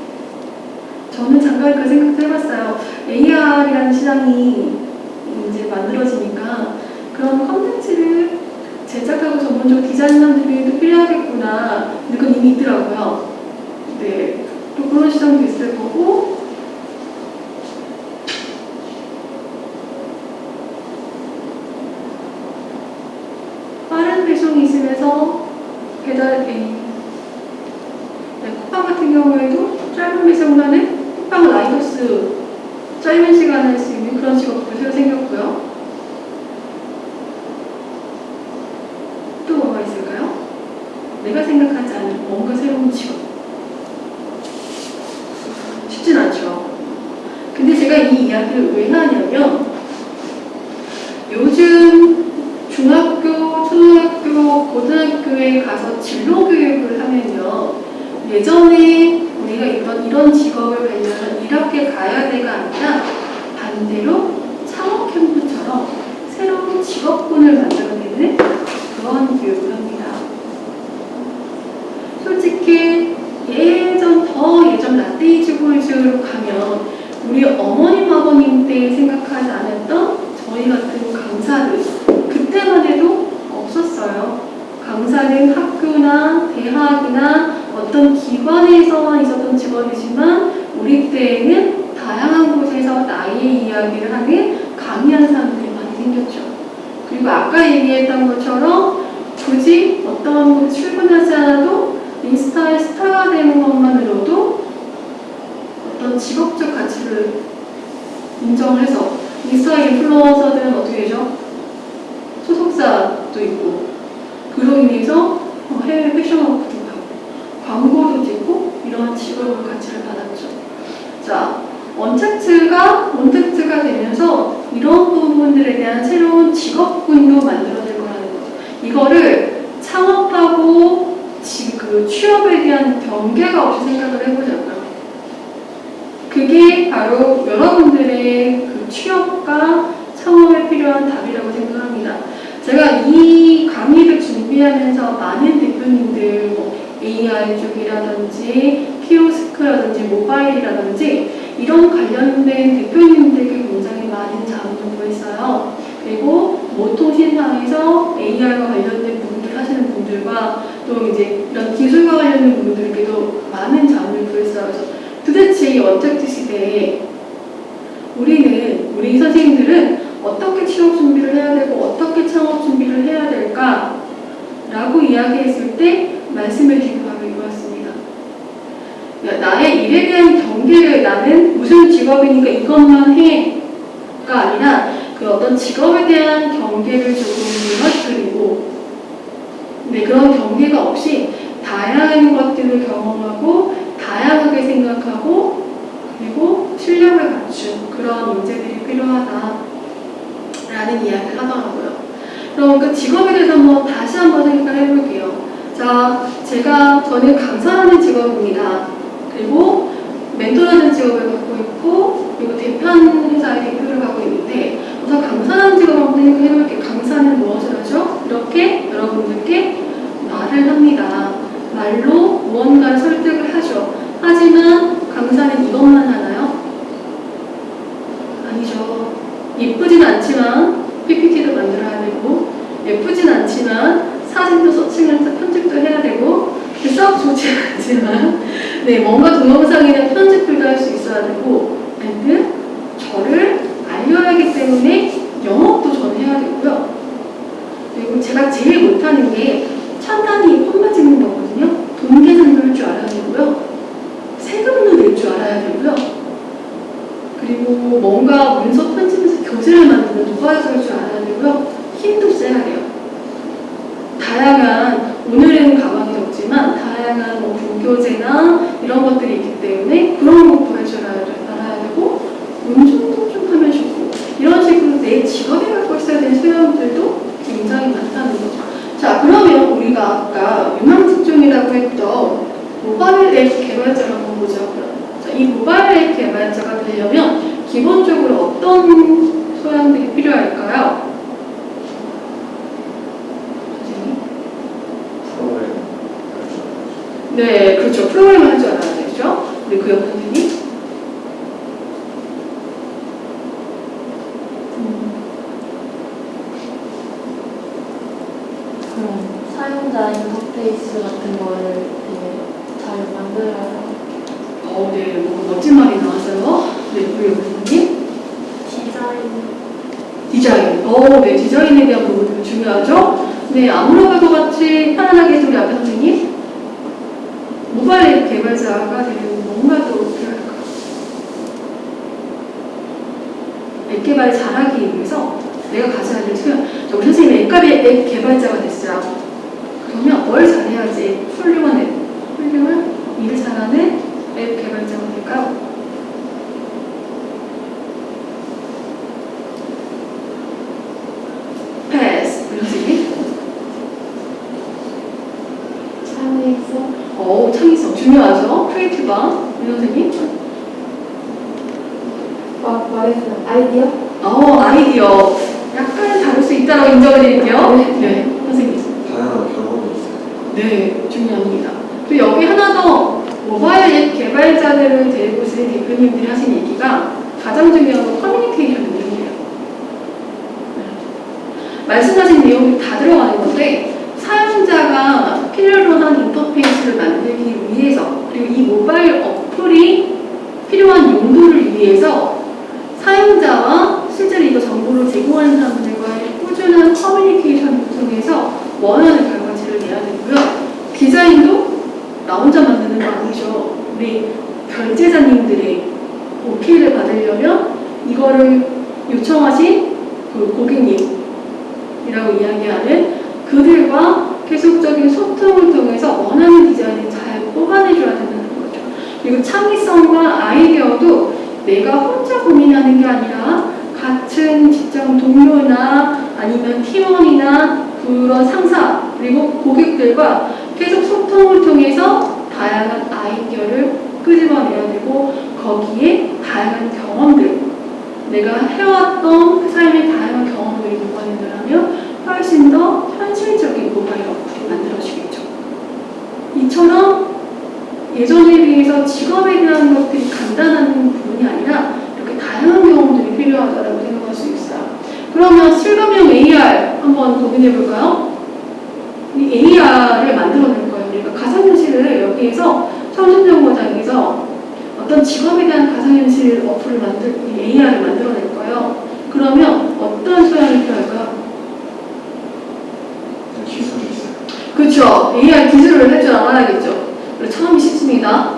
저는 잠깐 그 생각도 해봤어요. AR이라는 시장이 이제 만들어지니까 그런 컨텐츠를 제작하고 전문적으로 디자인하는 분들도 필요하겠구나. 근데 그건 이미 있더라고요. 네. 또 그런 시장도 있을 거고, 그리고 모통신상에서 AI와 관련된 부분들 하시는 분들과 또 이제 이런 기술과 관련된 분들께도 많은 자문을 구했어요. 그래서 도대체 이 원택트 시대에 우리는 우리 선생님들은 어떻게 취업 준비를 해야 되고 어떻게 창업 준비를 해야 될까? 라고 이야기했을 때 말씀해 주신 바로 이거였습니다. 야, 나의 일에 대한 경계를 나는 무슨 직업이니까 이것만 해가 아니라 그 어떤 직업에 대한 경계를 조금 무너뜨리고 네, 그런 경계가 없이 다양한 것들을 경험하고 다양하게 생각하고 그리고 실력을 갖춘 그런 인재들이 필요하다라는 이야기를 하더라고요. 그럼 그 직업에 대해서 한번 다시 한번 생각을 해볼게요. 자, 제가 저는 강사라는 직업입니다. 그리고 멘토라는 직업을 갖고 있고 그리고 대표하는 회사의 대표를 하고 있는데 우선 강사라는 직업을 한번 해볼게 강사는 무엇을 하죠? 이렇게 여러분들께 말을 합니다. 말로 무언가를 설득을 하죠. 하지만 강사는 이것만 하나요? 아니죠. 예쁘진 않지만 PPT도 만들어야 되고 예쁘진 않지만 사진도 서칭해서 편집도 해야 되고 그 썩 좋지 않지만 네 뭔가 동영상이나 편집들도 할 수 있어야 되고 and 저를 알려야 하기 때문에 영업도 저는 해야 되고요. 그리고 제가 제일 못하는 게 찬단이 폰만 찍는 거거든요. 돈 계산도 할 줄 알아야 되고요. 세금도 낼 줄 알아야 되고요. 그리고 뭔가 문서 편집에서 교재를 만드는 노가에서 할 줄 알아야 되고요. 힘도 세야 돼요. 다양한 오늘은 가방이 없지만 다양한 뭐 부교재나 이런 것들이 있기 때문에 그런 것도 할 줄 알아야 되고 운전도 좀 하면 좋고 이런 식으로 내 직업에 갖고 있어야 되는 소양들도 굉장히 많다는 거죠. 자 그러면 우리가 아까 유망 직종이라고 했던 모바일 앱 개발자를 한번 보자. 자, 이 모바일 앱 개발자가 되려면 기본적으로 어떤 소양들이 필요할까요? 선생님? 네, 그렇죠. 프로그램을 할줄 알아야 되죠. 우리 그 옆 선생님? 그런 사용자 인터페이스 같은 거를 되게 잘 만들어야 어, 네, 뭐 멋진 말이 나왔어요. 네, 우리 옆 선생님? 디자인 디자인. 어, 네, 디자인에 대한 부분 되게 중요하죠. 네, 아무로가도 같이 편안하게 우리 앞에 선생님. 모바일 앱 개발자가 뭔가 더 필요할까요? 앱 개발 잘하기 위해서 내가 가져야 될. 자, 우리 선생님 앱, 개발- 앱 개발자가 됐어요. 그러면 뭘 잘해야지 훌륭한 앱, 훌륭한 일을 잘하는 앱 개발자가 될까요? 패스. 우리 선생님. 창의성 어, 창의성 중요하죠. creative한 우리 선생님. 막 말했어요 아이디어 어, 아이디어. 약간 다를 수 있다고 인정을 드릴게요. 네, 선생님. 다양한 경험이 있어요. 네, 중요합니다. 그리고 여기 하나 더 모바일 앱 개발자들을 데리고 오신 대표님들이 하신 얘기가 가장 중요한 건 커뮤니케이션 능력이에요. 네. 말씀하신 내용이 다 들어가는 건데 사용자가 필요로 한 인터페이스를 만들기 위해서 그리고 이 모바일 어플이 필요한 용도를 위해서 사용자와 실제로 이거 정보를 제공하는 사람들과의 꾸준한 커뮤니케이션을 통해서 원하는 결과치를 내야 되고요. 디자인도 나 혼자 만드는 거 아니죠. 우리 결제자님들의 오케이를 받으려면 이거를 요청하신 그 고객님이라고 이야기하는 그들과 계속적인 소통을 통해서 원하는 디자인을 잘 뽑아내줘야 된다는 거죠. 그리고 창의성과 아이디어도 내가 혼자 고민하는 게 아니라 같은 직장 동료나 아니면 팀원이나 그런 상사 그리고 고객들과 계속 소통을 통해서 다양한 아이디어를 끄집어내야 되고 거기에 다양한 경험들 내가 해왔던 그 삶의 다양한 경험들을 녹아낸다면 훨씬 더 현실적인 모바일 어플이 만들어지겠죠. 이처럼 예전에 비해서 직업에 대한 것들이 간단한 부분이 아니라 이렇게 다양한 경험들이 필요하다고 생각할 수 있어요. 그러면 실감형 AR 한번 고민해 볼까요? 이 AR을 만들어낼 거예요. 우리가 가상현실을 여기에서 청춘정보장에서 어떤 직업에 대한 가상현실 어플을 만들, 이 AR을 만들어낼 거예요. 그러면 어떤 소양이 필요할까요? 기술이 있어요. 그렇죠. AR 기술을 할 줄 알아야겠죠. 그리고 처음이 쉽습니다.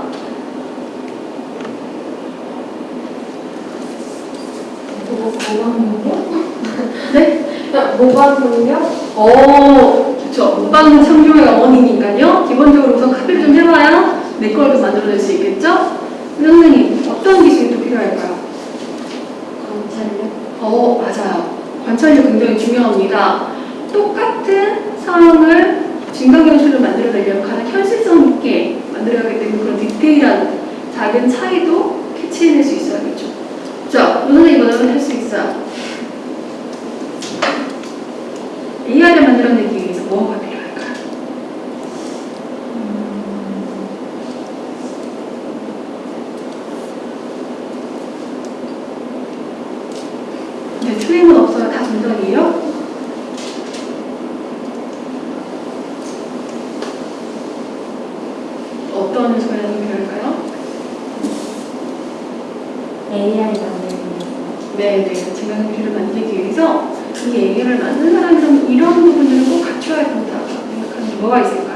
뭐 모방 능력? 네? 모방 능력? 어, 그렇죠. 못받는 창조의 어머니니까요. 기본적으로 우선 카피를 좀 해봐야 내 걸도 만들어낼 수 있겠죠? 선생님, 어떤 기술이 또 필요할까요? 관찰력 어, 맞아요. 관찰력 굉장히 중요합니다. 똑같은 상황을 증강현실로 만들어내려면 가장 현실성 있게 만들어야 하기 때문에 그런 디테일한 작은 차이도 캐치해낼 수 있어야겠죠. 자, 우리 선생님 이거는 할수 있어요. AR을 만들어내기 위해서 뭐가 필요할 네, 네, 가치관 공유를 만들기 위해서 이 애교를 만든 사람들은 이런 부분들을 꼭 갖춰야 된다고 생각하는 뭐가 있을까요?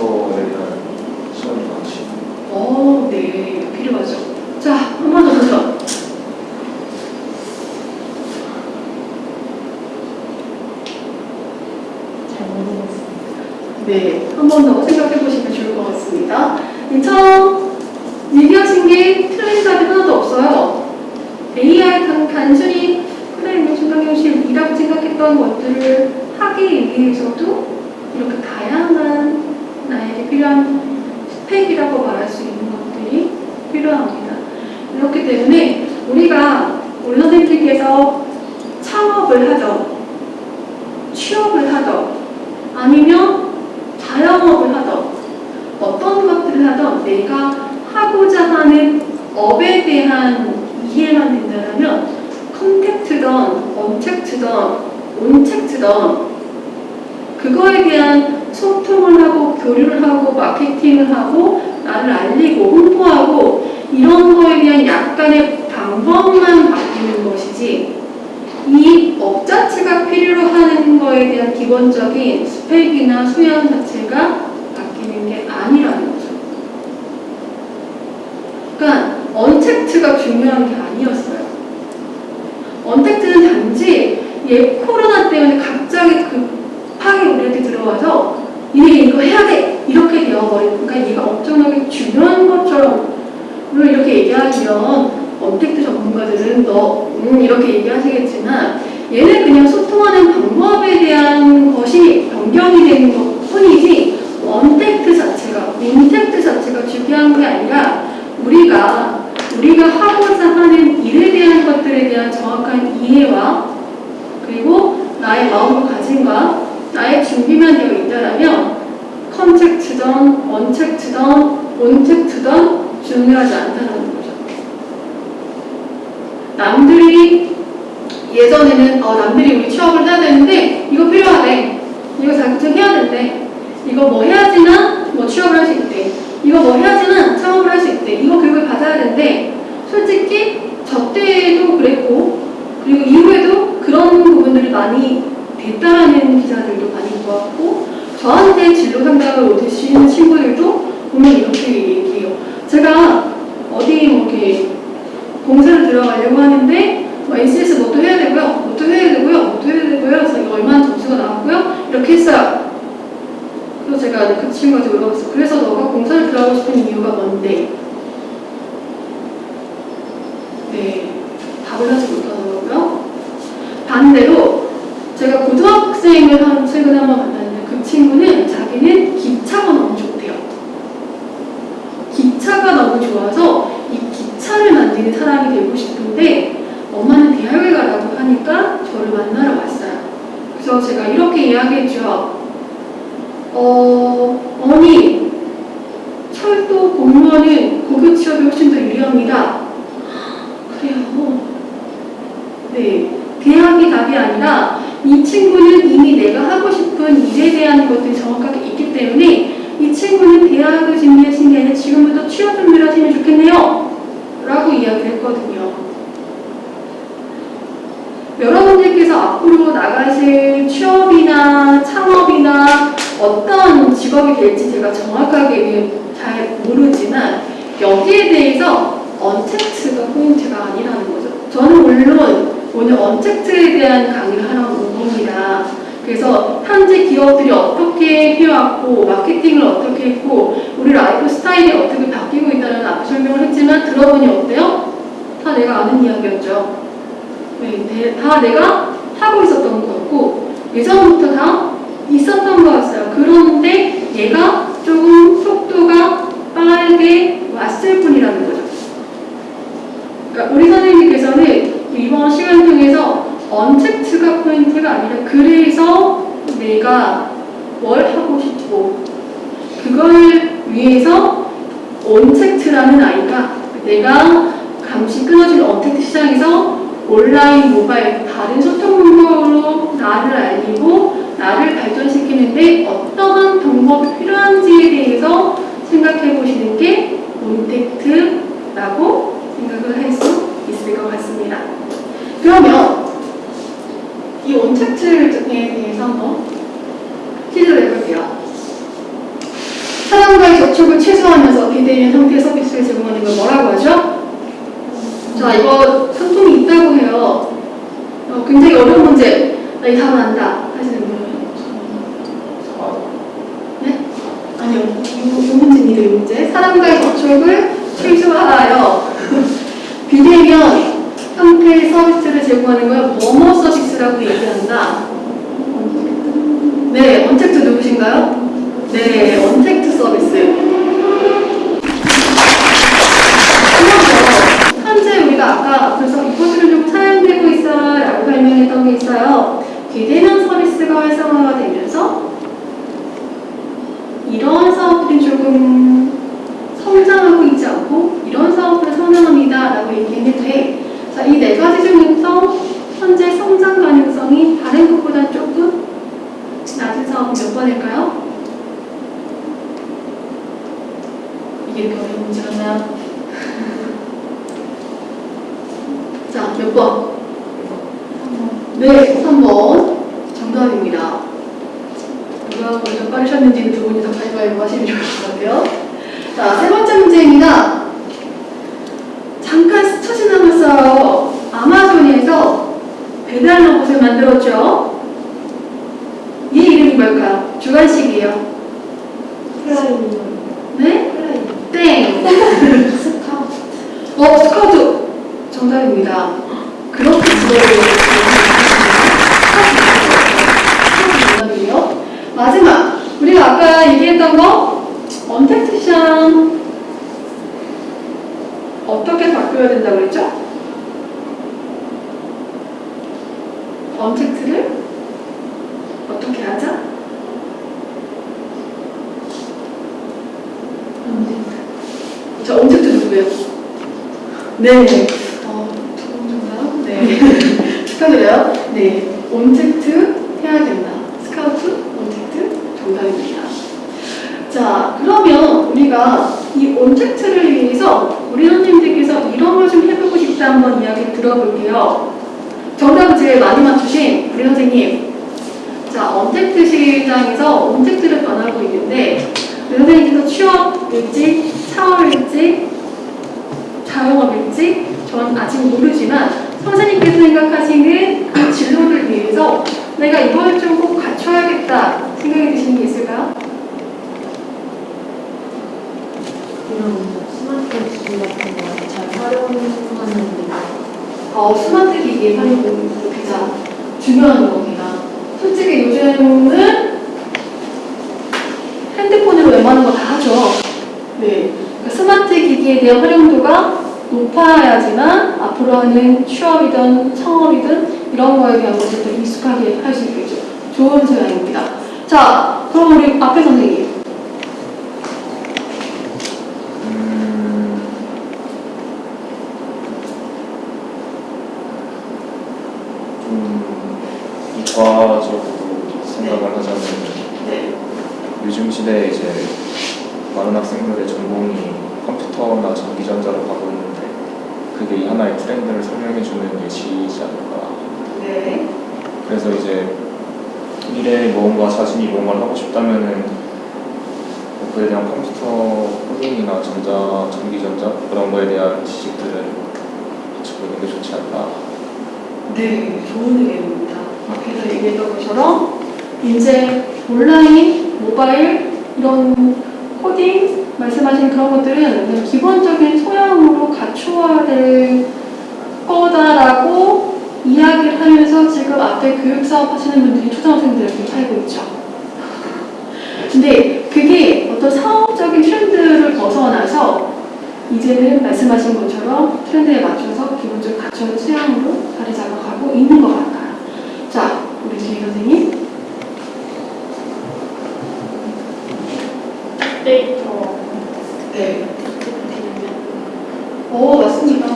대한 시간이 많으시고 오, 네, 필요하죠. 자, 한 번 더 도전. 잘 모르겠습니다. 네, 한 번 더. 환자들도 많이 보았고 저한테 진로 상담을 오시는 친구들도 보면 이렇게 얘기해요. 제가 어디 뭐 이렇게 봉사를 들어가려고 하는데 뭐 NCS 뭐또 해야 되고요. 뭐또 해야 되고요. 뭐또 해야 되고요. 그래서 얼마나 점수가 나왔고요. 이렇게 했어요. 그래서 제가 그 친구한테 물어봤어요. 그래서 너가 공사를 들어가고 싶은 이유가 뭔데? 네. 답을 하지 못하더라고요. 반대로 이 온택트에 대해서 한번 퀴즈를 내볼게요. 사람과의 접촉을 최소화하면서 비대면 형태의 서비스를 제공하는 걸 뭐라고 하죠? 자, 이거 상품이 있다고 해요. 어, 굉장히 어려운 문제. 나이 답은 안다. 하시는 분. 네? 아니요. 이, 이 문제입니다, 이 문제. 사람과의 접촉을 최소화하여 비대면 형태의 서비스를 제공하는 걸 뭐뭐 서비스라고 얘기한다. 네, 언택트 누구신가요? 네, 언택트 서비스. 그러면 현재 우리가 아까 그래서 이 코드를 좀 사용되고 있어라고 설명했던 게 있어요. 비대면 서비스가 활성화가 되면서 이런 사업들이 조금 성장하고 있지 않고 이런 사업들을 선행합니다 라고 얘기했는데 자, 이 네 가지 중에서 현재 성장 가능성이 다른 것보다 조금 낮은 사업은 몇 번일까요? 이게 이렇게 어려운 문제였나요? 자, 몇 번? 네, 3번. 정답입니다. 누가 먼저 빠르셨는지는 두 분이 다 가위바위보 하시면 좋을 것 같아요. 자, 세 번째 문제입니다. 잠깐 스쳐 지나갔어요. 아마존에서 배달 로봇을 만들었죠. 이 이름이 뭘까요? 주관식이에요. 프라임 네? 땡. 스카우트 어, 스카우트. 정답입니다. 그렇게 정답이에요. 마지막. 우리가 아까 얘기했던 거, 언택트 시장 어떻게 바꿔야 된다고 그랬죠? 언택트를 어떻게 하자? 자, 언택트 누구예요? 네. 어, 정답? 네. 축하드려요. 네. 온택트 해야 된다. 스카우트, 온택트 정답입니다. 자, 그러면 우리가 이 온택트를 위해서 우리 선생님들께서 이런 걸 좀 해보고 싶다 한번 이야기 들어볼게요. 정답을 제일 많이 맞추신 우리 선생님. 자, 언택트 시장에서 온택트를 변하고 있는데 우리 선생님께서 취업 일지, 사업일지, 자영업 일지 전 아직 모르지만 선생님께서 생각하시는 그 진로를 위해서 내가 이걸 좀 꼭 갖춰야겠다 생각이 드시는 게 있을까요? 이런 스마트 기기 같은 거 잘 활용하는 어, 스마트 기기의 활용이 가장 중요한 겁니다. 솔직히 요즘은 핸드폰으로 웬만한 거 다 하죠. 네. 그러니까 스마트 기기에 대한 활용도가 높아야지만 앞으로 하는 취업이든 창업이든 이런 거에 대한 더 익숙하게 할 수 있겠죠. 좋은 생각입니다. 자, 그럼 우리 앞에 선생님. 음, 좀 이과적으로 생각을 하자면 네. 시대에 이제 많은 학생들의 전공이 컴퓨터나 전기전자로 가고 있는데 그게 이 하나의 트렌드를 설명해주는 예시이지 않을까. 네. 그래서 이제 미래에 뭔가 자신이 뭔가를 하고 싶다면은 뭐 그에 대한 컴퓨터 코딩이나 전자, 전기전자 그런 거에 대한 지식들을 갖추고 있는 게 좋지 않나. 네, 좋은 의견입니다. 앞에서 얘기했던 것처럼 이제 온라인, 모바일 이런 코딩 말씀하신 그런 것들은 기본적인 소양으로 갖추어야 될 거다라고 이야기를 하면서 지금 앞에 교육 사업 하시는 분들이 초등학생들을 살고 있죠. 근데 그게 어떤 사업적인 트렌드를 벗어나서 이제는 말씀하신 것처럼 트렌드에 맞춰서 기본적으로 갖춰진 수양으로 자리 잡아가고 있는 것 같아요. 자, 우리 주희 선생님. 데이터 네. 어, 맞습니다.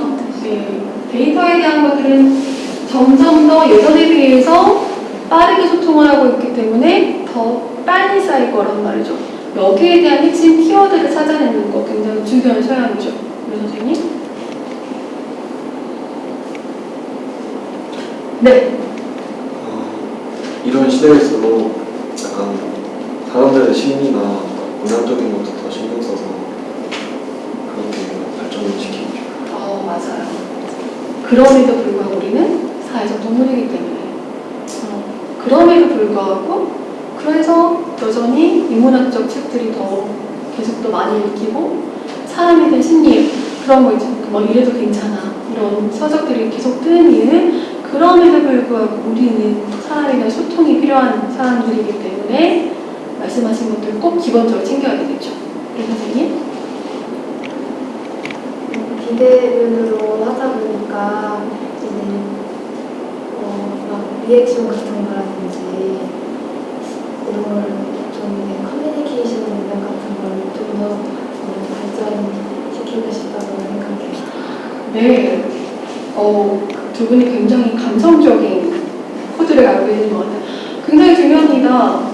네. 데이터에 대한 것들은 점점 더 예전에 비해서 빠르게 소통을 하고 있기 때문에 더 빨리 쌓일 거란 말이죠. 여기에 대한 핵심 키워드를 찾아내는 거 굉장히 중요한 소양이죠. 우리 선생님. 네. 어, 이런 시대일수록 약간 사람들의 심리나 문화적인 것도 더 신경 써서 그렇게 발전을 시키고 싶어요. 어, 맞아요. 그럼에도 불구하고 우리는 사회적 동물이기 때문에. 어, 그럼에도 불구하고, 그래서 여전히 인문학적 책들이 더 계속 더 많이 읽히고, 사람에 대한 심리, 그런 거 있죠. 뭐 이래도 괜찮아. 이런 서적들이 계속 뜨는 이유는 그럼에도 불구하고 우리는 사람에 대한 소통이 필요한 사람들이기 때문에 말씀하신 것들 꼭 기본적으로 챙겨야 되겠죠. 우리 선생님? 비대면으로 하다 보니까 이제 어, 막 리액션 같은 거라든지 이런 걸 좀 커뮤니케이션 능력 같은 걸 좀 더 발전시키고 싶다고 생각해요. 네. 어, 두 분이 굉장히 감성적인 코드를 갖고 있는 것 같아요. 굉장히 중요합니다.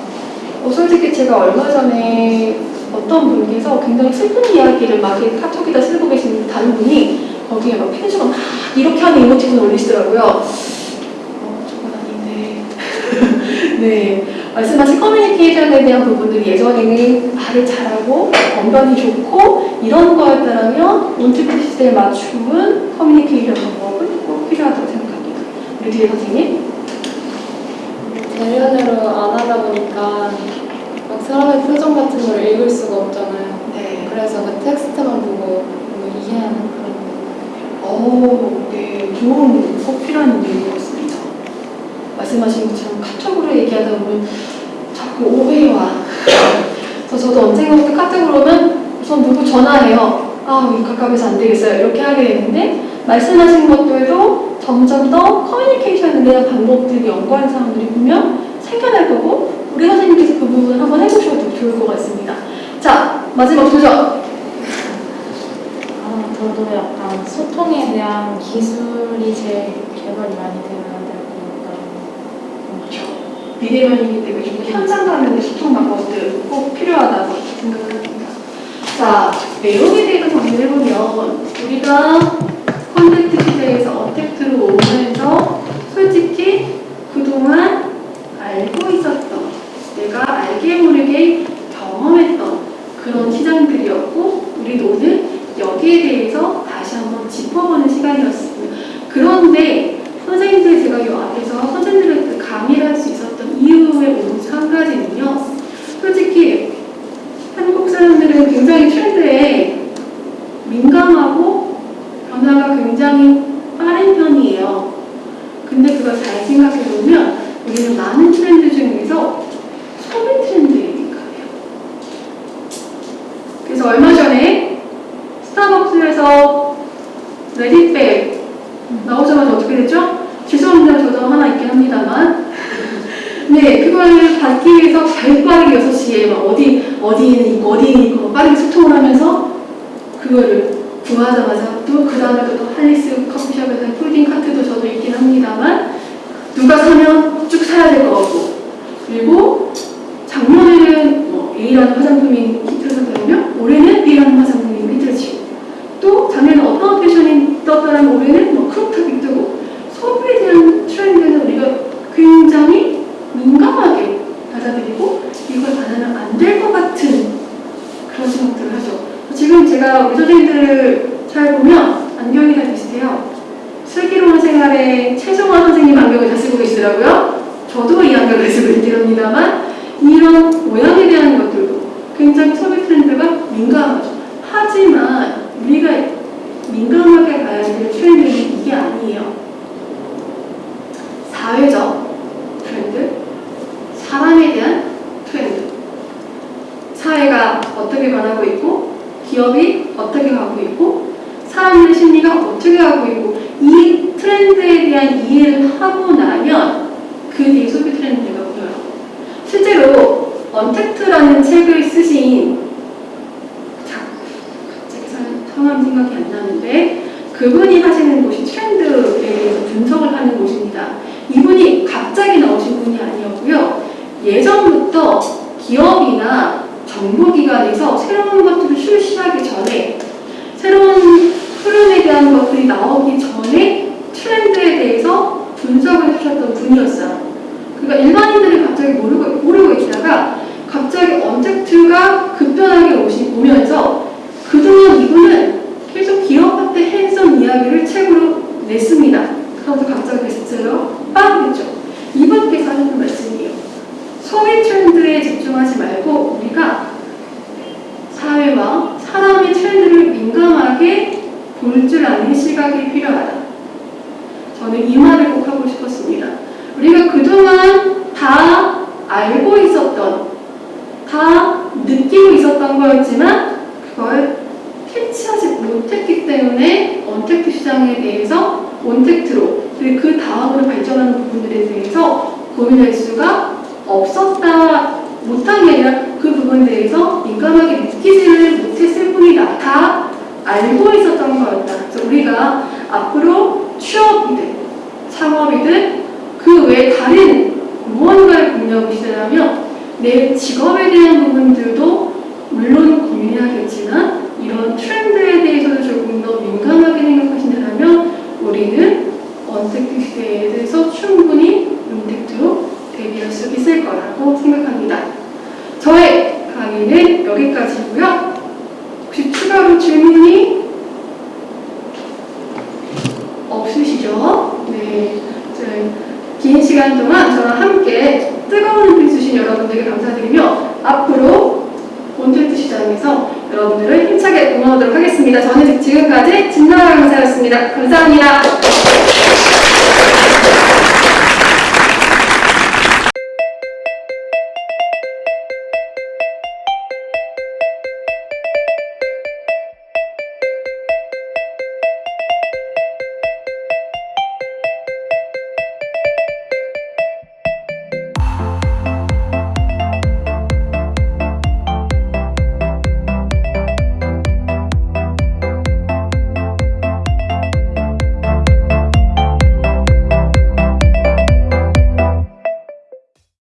어, 솔직히 제가 얼마 전에 어떤 분께서 굉장히 슬픈 이야기를 막 이렇게 카톡에다 쓰고 계신 다른 분이 거기에 막 편지가 막 이렇게 하는 이모티콘을 올리시더라고요. 어, 저건 아닌데. 네. 말씀하신 커뮤니케이션에 대한 부분들이 예전에는 말을 잘하고 언변이 좋고 이런 거였다면 온티프 시대에 맞춤은 커뮤니케이션 방법은 꼭 필요하다고 생각합니다. 우리 뒤에 선생님. 대면으로 안 하다 보니까 막 사람의 표정 같은 걸 읽을 수가 없잖아요. 네. 그래서 그 텍스트만 보고 뭔가 이해하는 그런 오, 네. 좋은 꼭 필요한 일인 것 같습니다. 말씀하신 것처럼 카톡으로 얘기하다 보면 자꾸 오해와 그래서 저도 언젠가부터 카톡으로 오면 우선 누구 전화해요. 아, 이 가깝해서 안 되겠어요. 이렇게 하게 되는데 말씀하신 것들도 점점 더 커뮤니케이션에 대한 방법들이 연구하는 사람들이 보면 생겨날 거고 우리 선생님께서 그 부분을 한번 해보셔도 좋을 것 같습니다. 자, 마지막 도전! 아, 저도 약간 소통에 대한 기술이 제일 개발이 많이 되어야 될것 같다고 그렇죠. 비대면이기 때문에 좀 현장 간의 소통 방법들 꼭 필요하다고 생각합니다. 자, 내용에 대해서 정리를 해보면 우리가 대에서 어택트로 오면서 솔직히 그동안 알고 있었던 내가 알게 모르게 경험했던 그런 시장들이었고 우리도 오늘 여기에 대해서 다시 한번 짚어보는 시간이었습니다. 그런데 기업이나 정보기관에서 새로운 것들을 출시하기 전에 새로운 흐름에 대한 것들이 나오기 전에 트렌드에 대해서 분석을 해주셨던 분이었어요. 그러니까 일반인들이 갑자기 모르고, 모르고 있다가 갑자기 언택트가 급변하게 오시, 오면서 그동안 이분은 계속 기업한테 했던 이야기를 책으로 냈습니다. 그러면서 갑자기 베스트셀러 빵 했죠. 이분께서 하셨던 말씀이에요. 소비 트렌드 에 집중하지 말고 우리가 사회와 사람의 트렌드를 민감하게 볼 줄 아는 시각이 필요하다. 저는 이 말을 꼭 하고 싶었습니다. 우리가 그동안 다 알고 있었던, 다 느끼고 있었던 거였지만 그걸 캐치하지 못했기 때문에 언택트 시장에 대해서 온택트로 그 다음으로 발전하는 부분들에 대해서 고민할 수가 없었다 못한 게 아니라 그 부분에 대해서 민감하게 느끼지를 못했을 뿐이다. 다 알고 있었던 거였다. 그래서 우리가 앞으로 취업이든 창업이든 그 외에 다른 무언가를 공유하고 시작하면 내 직업에 대한 부분들도 물론 고민해야겠지만 이런 트렌드에 대해서도 조금 더 민감하게 생각하신다면 우리는 언택트 시대에 대해서 충분히 임택트로 대비할 수 있을 거라고 생각합니다. 저의 강의는 여기까지고요. 혹시 추가로 질문이 없으시죠? 네. 긴 시간 동안 저와 함께 뜨거운 빛 주신 여러분들께 감사드리며 앞으로 콘텐츠 시장에서 여러분들을 힘차게 응원하도록 하겠습니다. 저는 지금까지 진나라 강사였습니다. 감사합니다.